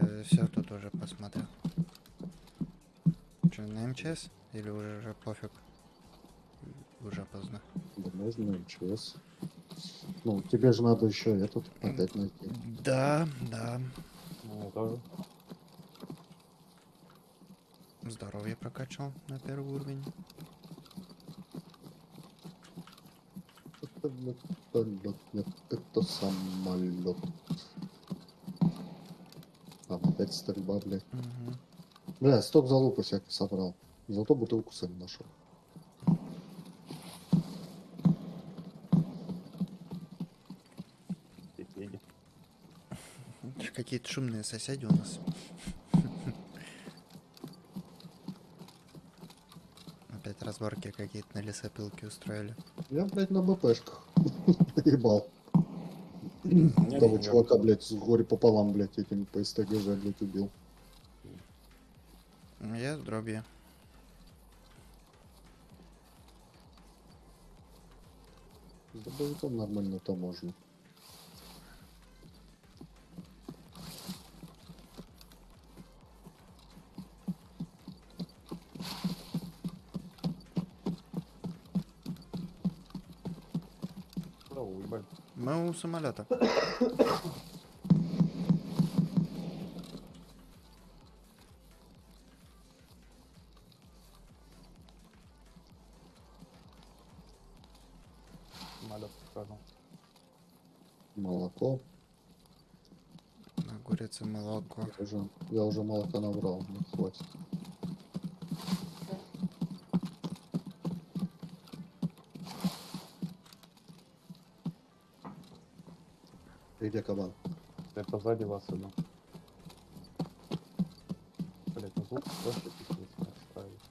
Я все тут уже посмотрел. Че, на МЧС? Или уже, уже пофиг? Уже поздно. Да можно МЧС. Ну, тебе же надо еще этот опять найти. Да, да. Ну, тоже. Здоровье прокачал на первый уровень. Это, вертолет, нет, это самолет. Там опять стрельба, блядь. Мгм. Бля, сток залупы всяких собрал. Зато бутылку сами нашел. Какие-то шумные соседи у нас. Опять разборки какие-то на лесопилке устроили. Я, блядь, на БПшках. (laughs) Ебал. Нет, Того чувака, блядь, с горе пополам, блядь, этим по СТГЖ, блядь, убил. Ну, Я с дробью. С дробовиком нормально то самолета. Самолет скажу. Молоко. На курице молоко. Я уже, я уже молока набрал, мне хватит. Где кабан? Я позади вас иду. Блять, ну звук тоже пиздец не оставить.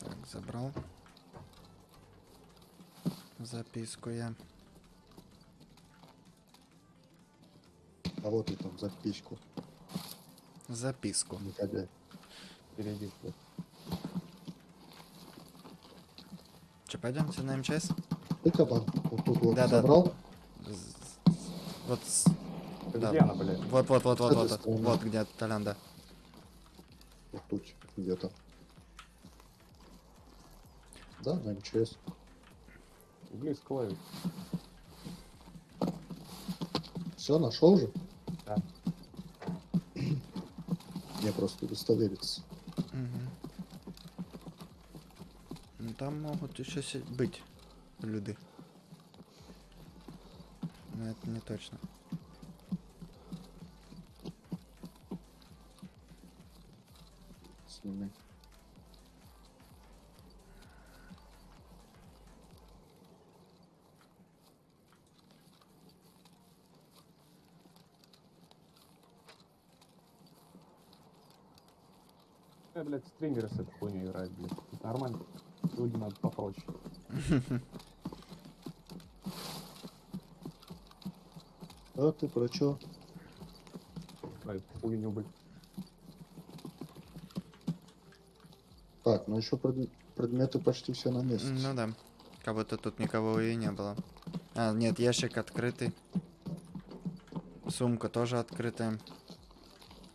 Так, забрал. Записку я. А вот и там записку. Записку. Негодяй. Впереди. Че, пойдемте на МЧС? Ты кабан. Вот тут вот Да-да. забрал. З- Вот, с- Да Да. Где она, блядь? вот, вот, вот, вот, вот, стороны. вот где Толян, да. Вот тут где-то. Да, на МЧС. Близко ловит. Все, нашел же? Да. (clears throat) Мне просто удостовериться. Мгм. Ну там могут еще быть люди. Но это не точно. Сними. Я, блядь, стрингеры с этой хуйней играют, блядь. Нормально. Люди надо попроще. (laughs) Ты про чё? Эту хуйню, блядь. Так, ну еще предметы почти все на месте. Ну да. Как будто тут никого и не было. А, нет, ящик открытый. Сумка тоже открытая.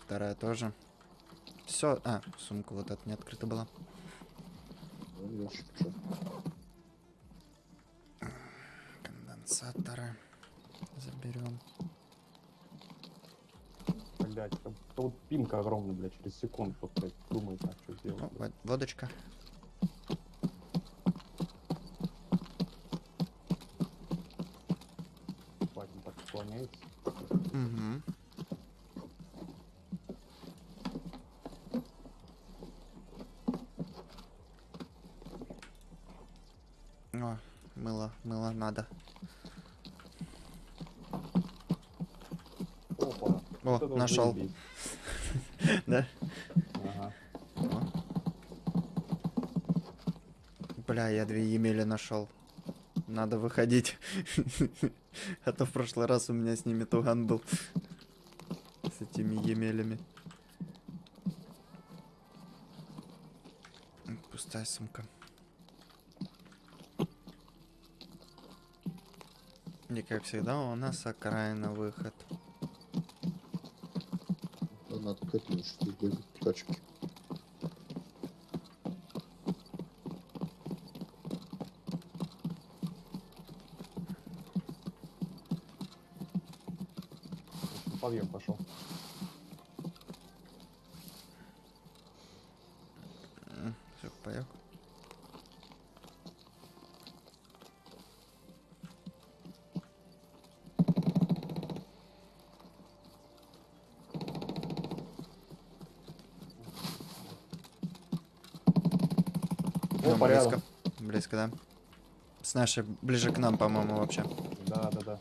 Вторая тоже. Все. А, сумка вот эта не открыта была. Ну, ящик. Конденсаторы. Заберем. Блять, как пинка огромная, блядь, через секунду блядь, думает, а что сделать. О, во- водочка. Он так склоняется. Угу. О, мыло, мыло надо. Опа. О, нашел. заебись. Да? Ага. Бля, я две емели нашел. Надо выходить. (laughs) А то в прошлый раз у меня с ними туган был. С этими емелями. Пустая сумка. И как всегда у нас окраина выход. Да Надо к этому бегать к Подъем пошел. Все, поехал. О, близко. Близко, да? С нашей ближе к нам, по-моему, вообще. Да, да, да.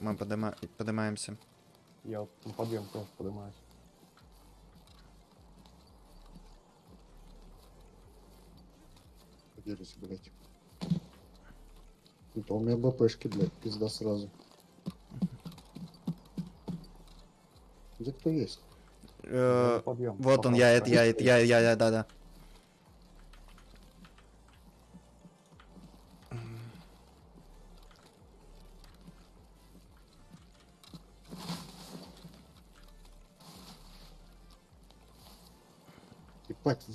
Мы подыма... подымаемся. Я вот на подъем тоже поднимаюсь. Поделись, блядь. Это у меня БПшки, блядь, пизда сразу. Где кто есть? Э, подъем. Вот он, я, это, я, это, я, я, я, да, да.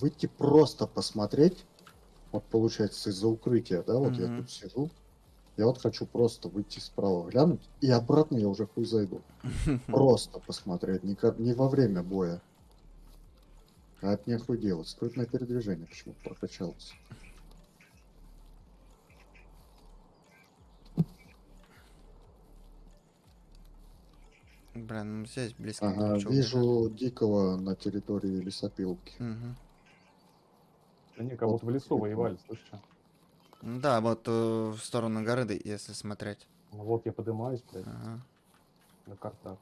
Выйти просто посмотреть. Вот получается из-за укрытия, да, вот я Мгм. тут сижу. Я вот хочу просто выйти справа глянуть, и обратно я уже хуй зайду. (laughs) Просто посмотреть, не, ко- не во время боя. А от нехуй делать. Скрытное передвижение почему прокачалось. Бля, ну здесь близко. Ага, вижу дикого на территории лесопилки. Мгм. Да не, как будто в лесу воевали, слышишь, что? Ну Да, вот э, в сторону горы, если смотреть. Ну вот я поднимаюсь, блядь, Ага. на картах.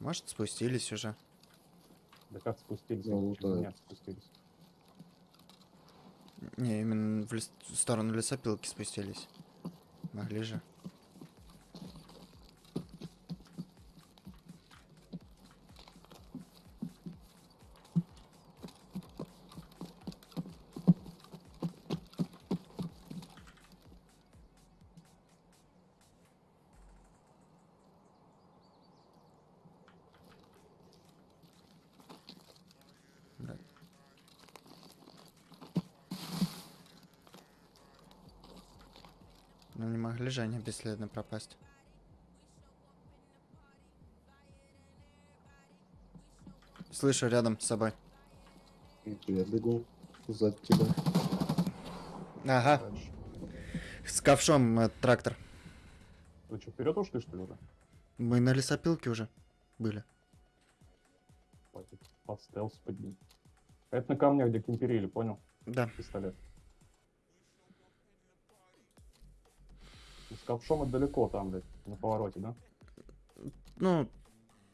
Может, спустились уже. Да как спустились? Ну, да. меня спустились. Не, именно в, лес- в сторону лесопилки спустились. Могли же. Да. Они бесследно пропасть. Слышу рядом с собой. Я бегу сзади тебя. Ага, Дальше. с ковшом э, трактор. Вы что, вперед ушли, что ли, уже? Мы на лесопилке уже были. Хватит. Под стелс поднять. Это на камнях, где кемперили, понял? Да. Пистолет. С ковшом это далеко там, блядь, на повороте, да? Ну,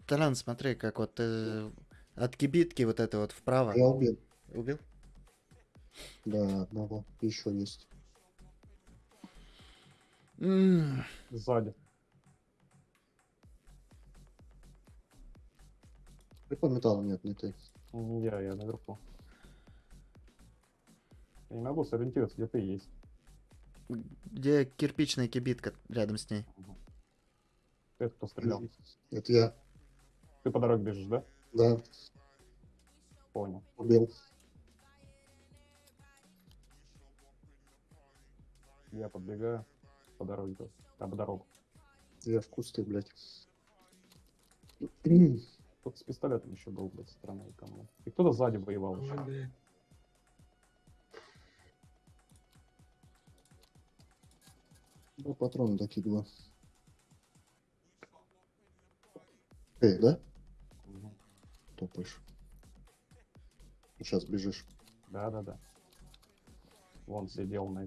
Толян, смотри, как вот э, от кибитки вот это вот вправо. Я убил. Убил? Да, одного. Еще есть. М, Сзади. Ты по металлу нет, не ты. Я, я наверху. Я не могу сориентироваться, где ты есть. Где кирпичная кибитка рядом с ней? Ты кто стрелял? Это я. Ты по дороге бежишь, да? Да, Понял. убил. Я подбегаю по дороге. А, по дорогу. Я в кусты, блядь. Тут с пистолетом еще был, блядь, стороны кому. И кто-то сзади воевал еще. Да, патроны докидываю. Эй, да? Мгм. Топаешь. Сейчас бежишь. Да-да-да. Вон сидел на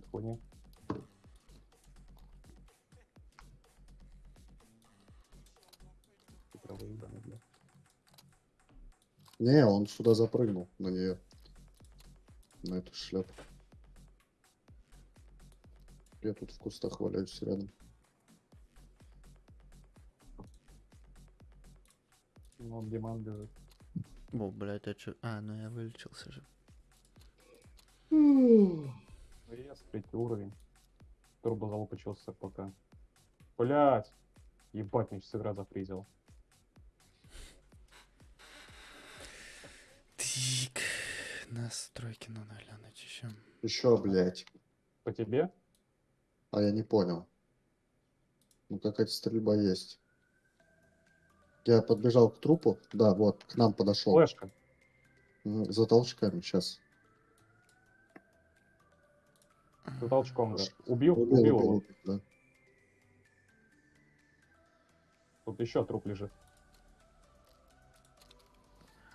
выебанный, блядь. Не, он сюда запрыгнул на нее. На эту шляпу. Я тут в кустах валяюсь рядом. Ну, он Диман бежит. О, блядь, а чё? А, ну я вылечился же. ВС, третий уровень. Турбозалупа чего с РПК. Блять! Ебать, мне сейчас игра запризила. Так, настройки надо глянуть еще. Еще, блядь. По тебе? А я не понял. Ну какая-то стрельба есть. Я подбежал к трупу. Да, вот, к нам подошел. Флешка. За толчками сейчас. За толчком, да. Убил? Убил, Убил убил, его. убил, да. Тут еще труп лежит.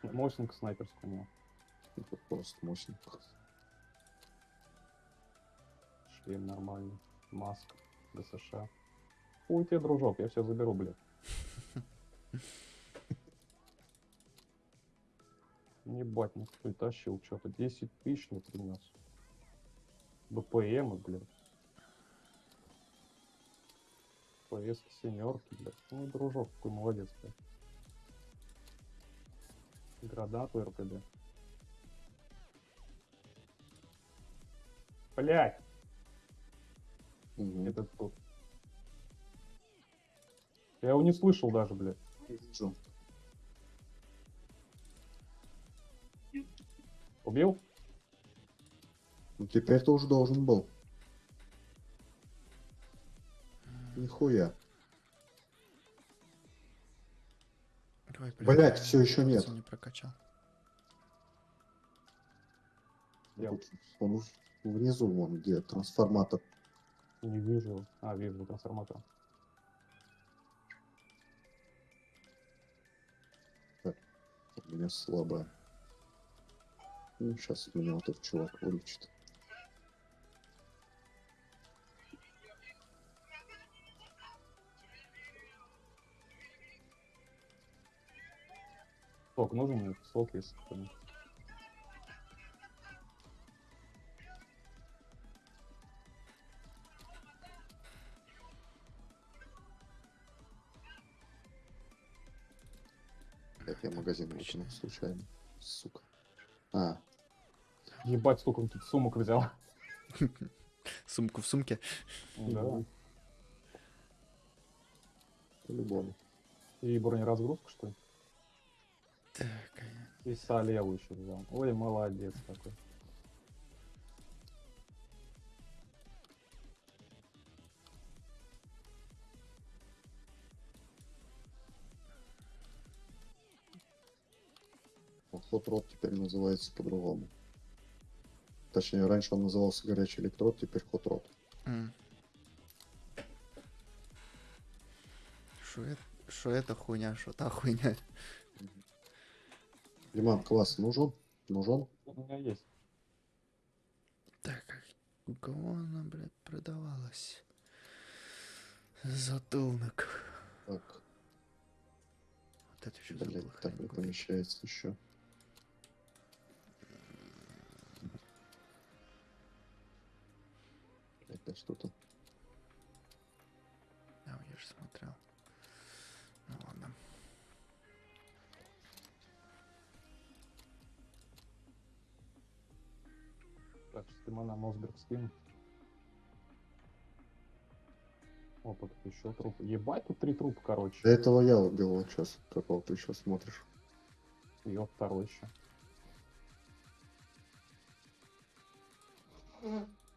Мощник снайперскую у него. Это просто мощно. Шлем нормальный. Маска. ДСШ. Хуй тебе, дружок, я все заберу, блядь. (laughs) Ебать, ну кто тащил что-то. 10 тысяч не принес. БПМ, блядь. ПС семерки, блядь. Ну, дружок, какой молодец, блядь. Гранату РПД. Блядь! Мгм. Это тут. Я его не слышал даже, блядь. Убил? Ну теперь ты уже должен был. Нихуя. Ой, Блять, все еще нет. не прокачал. Я Он внизу, вон где трансформатор. Не вижу. А, вижу трансформатор. У меня слабая. Ну, сейчас меня вот этот чувак вылечит. Сок нужен мне? Сок есть. какой-нибудь? Блядь, я магазин выкинул случайно. Сука. А, Ебать, сколько он тут сумок взял. (laughs) Сумку в сумке. Да. по-любому. И бронеразгрузку, что ли? Так, И солеву еще взял. Ой, молодец такой. Rod теперь называется по-другому. Точнее, раньше он назывался горячий электрод, теперь Hot Rod. М. Шо это, шо это хуйня, шо та хуйня? Диман, класс нужен? Нужен? У меня есть. Так, а у кого она, блядь, продавалась? Затылок. Так, Вот это еще блядь, так не помещается еще. Да что то А, я же смотрел. Ну ладно. Так, что на Мосберг скину. Опа, тут еще труп. Ебать, тут три трупа, короче. До этого я убил вот сейчас. Какого ты еще смотришь? Вот второй еще.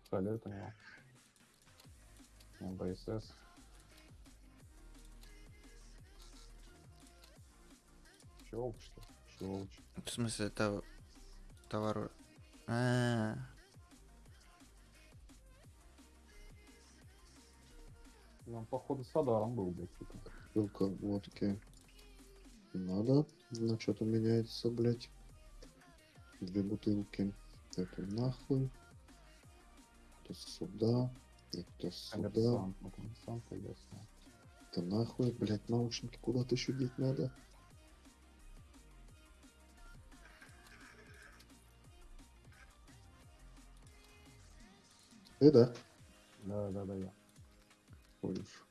Пистолет у него. Ну, БСС. Щелк, что? Щелч. В смысле, это товар... А, Ну, он, походу, с Адаром был, блядь, типа. Бутылка водки. Надо. На что-то меняется, блядь. Две бутылки. Это нахуй. Это сюда. Это сюда. Коммерсант, ясно. Это нахуй. Блядь, наушники куда-то еще деть надо. Ты, да? Да, да, да, я. Ходишь.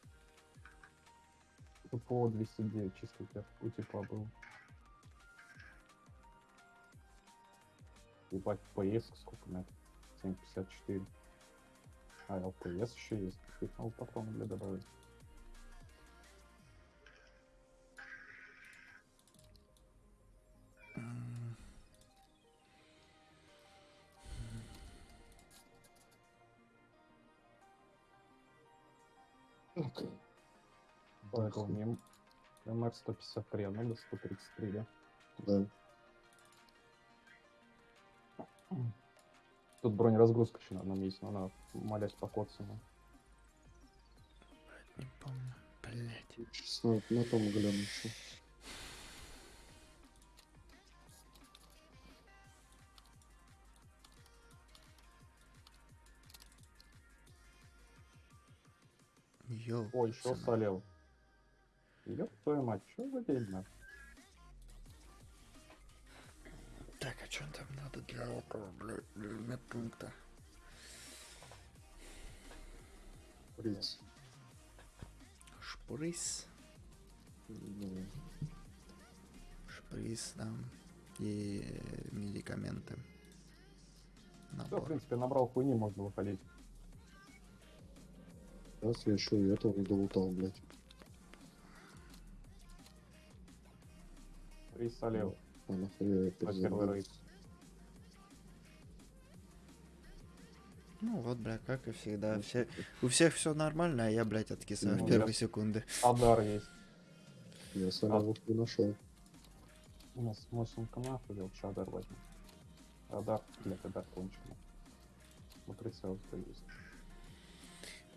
Тут по 209 чисто у тебя у типа был. Ебать, PS сколько это? 754. А, ЛПС еще есть. Их надо патроны для добавить. Так. Поэтому мне МР 153, а надо 133, да? Да. Тут бронеразгрузка еще на одном есть, но она, молясь, по Котсону. не помню. Блять. Сейчас на, на том гляну еще. Йоу. О, еще солел. Ёб твою мать, что за день, Так, а что там надо для этого, блядь, для медпункта? Шприц. Ну, Шприц там. И медикаменты. Все, в Набор. принципе, набрал хуйни, можно выходить. Сейчас я еще и этого не долутал, блядь. И солел. А первый. Ну вот, бля, как и всегда. Все, у всех все нормально, а я, блядь, откисаю Ну, в я- первые секунды. Адар есть. Я солярушку нашел. У нас мощненько нахуй, я лучше Адар возьму. Адар, блядь, Адар кончено. Ну, прицел есть.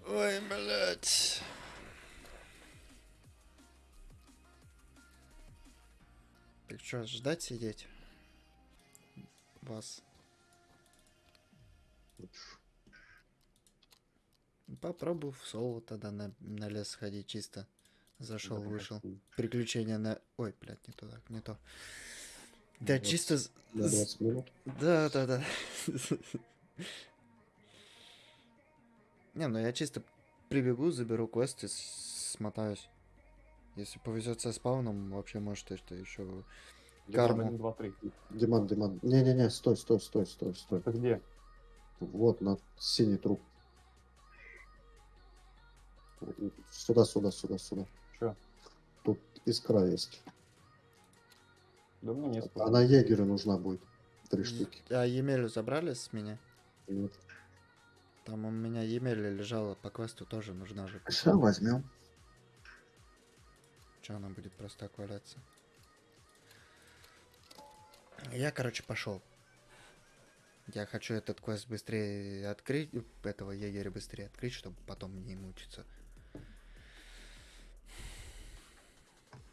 Ой, блядь. Так что, ждать сидеть? Вас. Попробую в соло тогда на, на лес сходить чисто. Зашел, Да, вышел. Приключения на... Ой, блядь, не туда, не то. Да, Вот. чисто... з- На з- 20 минут? Да, да, да. (laughs) Не, ну я чисто прибегу, заберу квест и с- смотаюсь. Если повезет со спауном, вообще может и что еще. Карму. Один, два, три. Диман, Диман. Не-не-не, стой, стой, стой, стой, стой. Это где? Вот, на синий труп. Сюда, сюда, сюда, сюда. Че? Тут искра есть. Да мне не Она егерю нужна будет. Три штуки. А Емелю забрали с меня? Нет. Там у меня Емеля лежала по квесту тоже нужна же. Сейчас возьмем. Че она будет просто так валяться? Я, короче, пошел. Я хочу этот квест быстрее открыть, этого егеря быстрее открыть, чтобы потом не мучиться.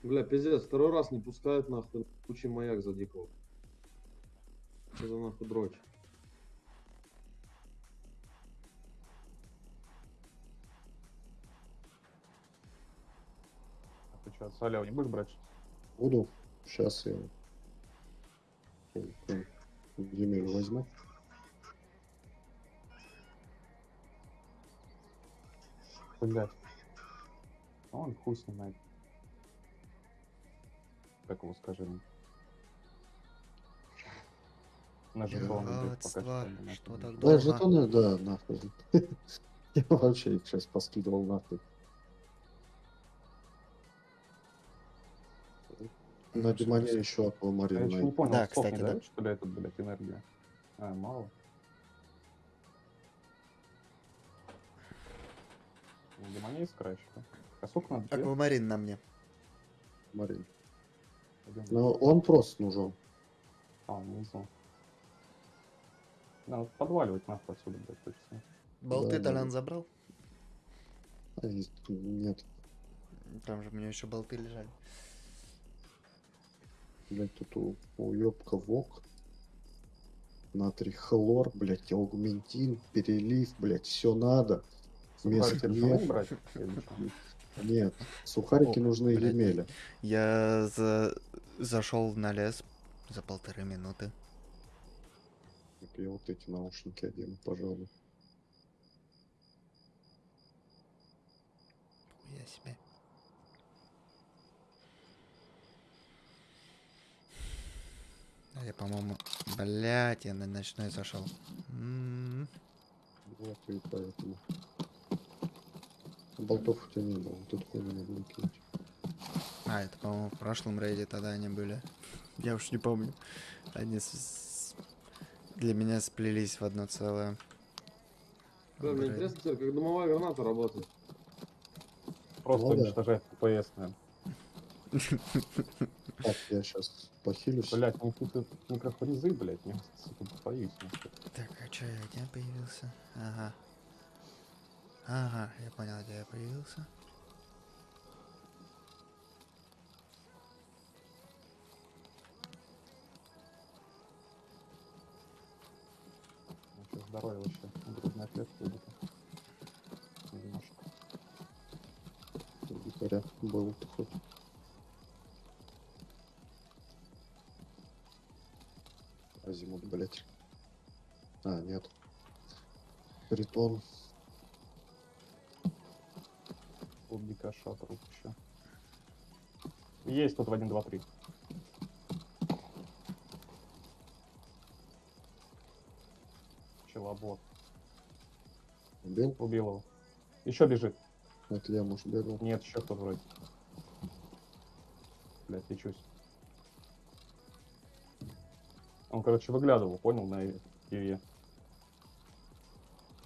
Бля, пиздец, второй раз не пускают нахуй кучи маяк за дикого. Что за нахуй дрочь? Что, солел не будешь брать? Буду. Сейчас я Емель возьму. Блять. Он хуй снимает. Как его скажи? На блядь, пока что что так Да, долго? жетоны, да, нахуй. (laughs) Я вообще их сейчас поскидывал нахуй. На Димане еще я аквамарин еще не понял, Да, сколько не кстати, да. что ли, этот, блядь, энергия? А, мало. Демония искра еще. А сколько надо? Аквамарин на мне. Марин. Один. Но он просто нужен. А, внизу. Надо подваливать нахуй отсюда, блядь, точно. Болты Да, Толян да. забрал? А, нет. Там же у меня еще болты лежали. Блять, тут у- уебка вок. Натрий хлор, блять, аугментин, перелив, блять, все надо. Вместо нет, нет, сухарики О, нужны блядь. Емеля. Я за... зашел на лес за полторы минуты. Я вот эти наушники одену, пожалуй. Я себе. Я, по-моему... Блять, я на ночной зашел. М, Вот и поэтому. Болтов у тебя не было, тут хуйню надо выкинуть. А, это, по-моему, в прошлом рейде тогда они были. (laughs) Я уж не помню. Они с- для меня сплелись в одно целое. Да, мне интересно теперь, как дымовая граната работает. Просто Ну да. уничтожает ППС, наверное. (laughs) Так, я сейчас похилюсь. Блять, ну тут микрофризы, блять, я сука, боюсь. Так, а чё я где появился? Ага. Ага, я понял, где я появился. Ну, здоровье вообще. Грудная клетка будет. Немножко. Дикаря был хоть. Азимут, блять. А, нет. Притон. Тут дикаша труп еще. Есть тут в 1, 2, 3. Пчелобот. Убил? Убил его. Еще бежит. Я, может, бегал. Нет, еще кто вроде. Блять, лечусь. Он, короче, выглядывал, понял, на Иве.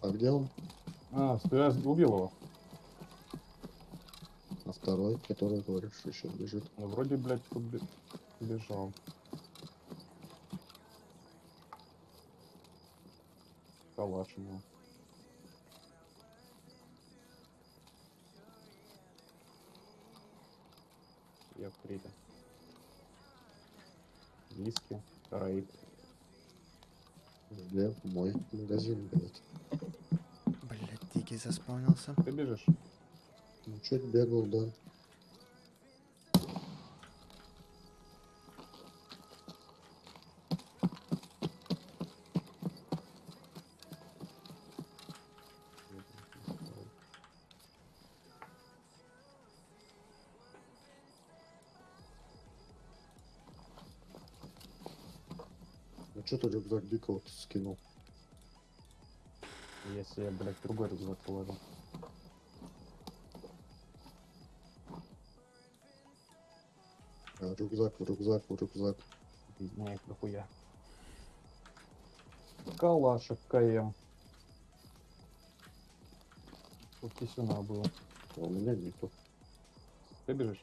А где он? А, я убил его. А второй, который, говоришь, еще бежит. Ну, вроде, блядь, тут бе- бежал. Калаш у него. Я в. Виски, караиб. Где мой магазин, блять. Блять, дикий заспавнился. Ты бежишь? Ну, чуть бегал, да. Что ты рюкзак дикого скинул? Если я, блядь, другой рюкзак положил. А, рюкзак, рюкзак, рюкзак. Меня их дохуя. Калашек КМ. Тут кисюна было. А у меня нету. Ты бежишь?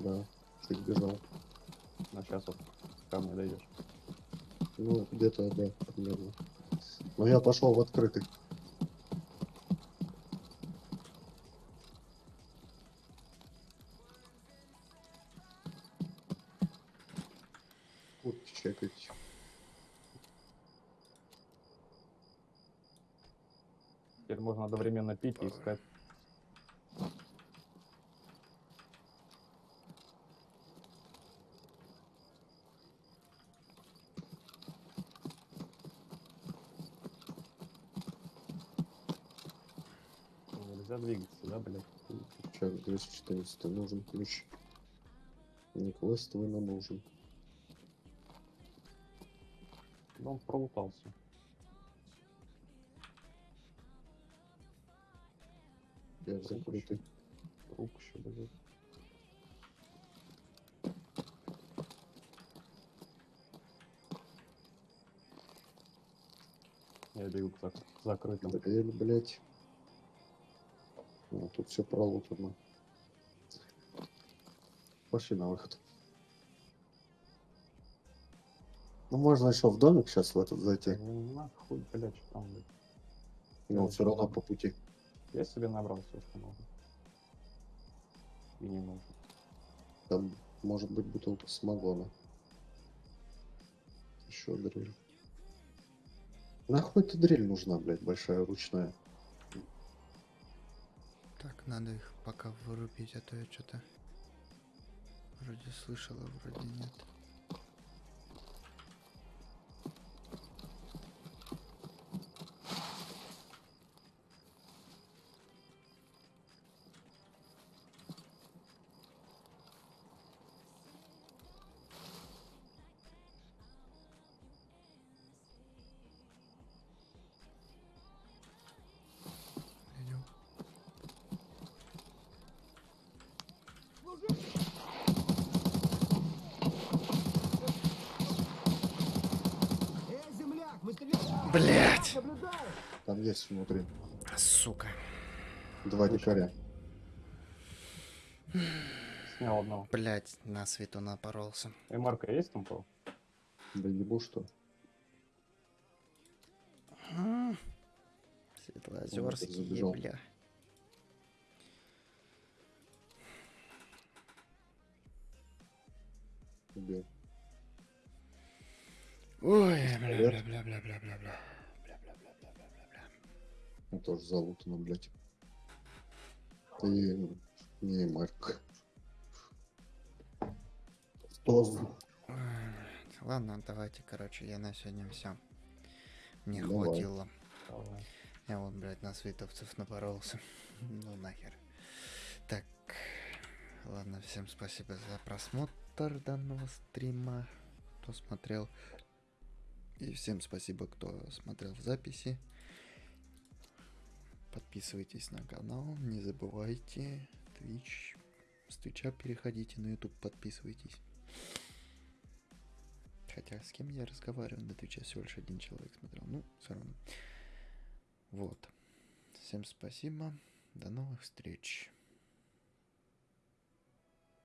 Да, чуть бежал. На сейчас вот ко мне дойдешь. Ну, где-то, да, примерно. Но я пошел в открытый. Вот чекать. Теперь можно одновременно пить и искать. Нельзя двигаться, да, блядь? Чек 214 нужен ключ. Не квестовый нам нужен. Да он пролутался. Я закрытый. Труп еще лежит. Я бегу к зак- закрытым. Блять. Ну, тут все пролутано. Пошли на выход. Ну, можно еще в домик сейчас в этот зайти. Ну, нахуй, блядь, что там, блядь. Но все равно по пути. Я себе набрал все, что нужно. И не нужно. Там может быть бутылка самогона. Еще дрель. Нахуй эта дрель нужна, блядь, большая ручная. Так, надо их пока вырубить, а то я что-то вроде слышала, вроде нет. Есть внутри Сука. два дикаря. Снял одного. Блять, на свету напоролся. И Марка есть там кого? Да ебу что. Забежал. бля. Убил. Ой, бля, бля, бля, бля, бля, бля. Бля, бля, Ну, тоже залутано, блядь. И не Марк. Ладно, давайте, короче, я на сегодня все. Мне Давай. хватило. Давай. Я вот, блядь, на световцев напоролся. (laughs) ну нахер. Так, ладно, всем спасибо за просмотр данного стрима, кто смотрел. И всем спасибо, кто смотрел в записи. Подписывайтесь на канал, не забывайте Twitch. С Твича переходите на YouTube, подписывайтесь. Хотя с кем я разговариваю на Твиче всего лишь один человек смотрел. Ну, все равно. Вот. Всем спасибо. До новых встреч.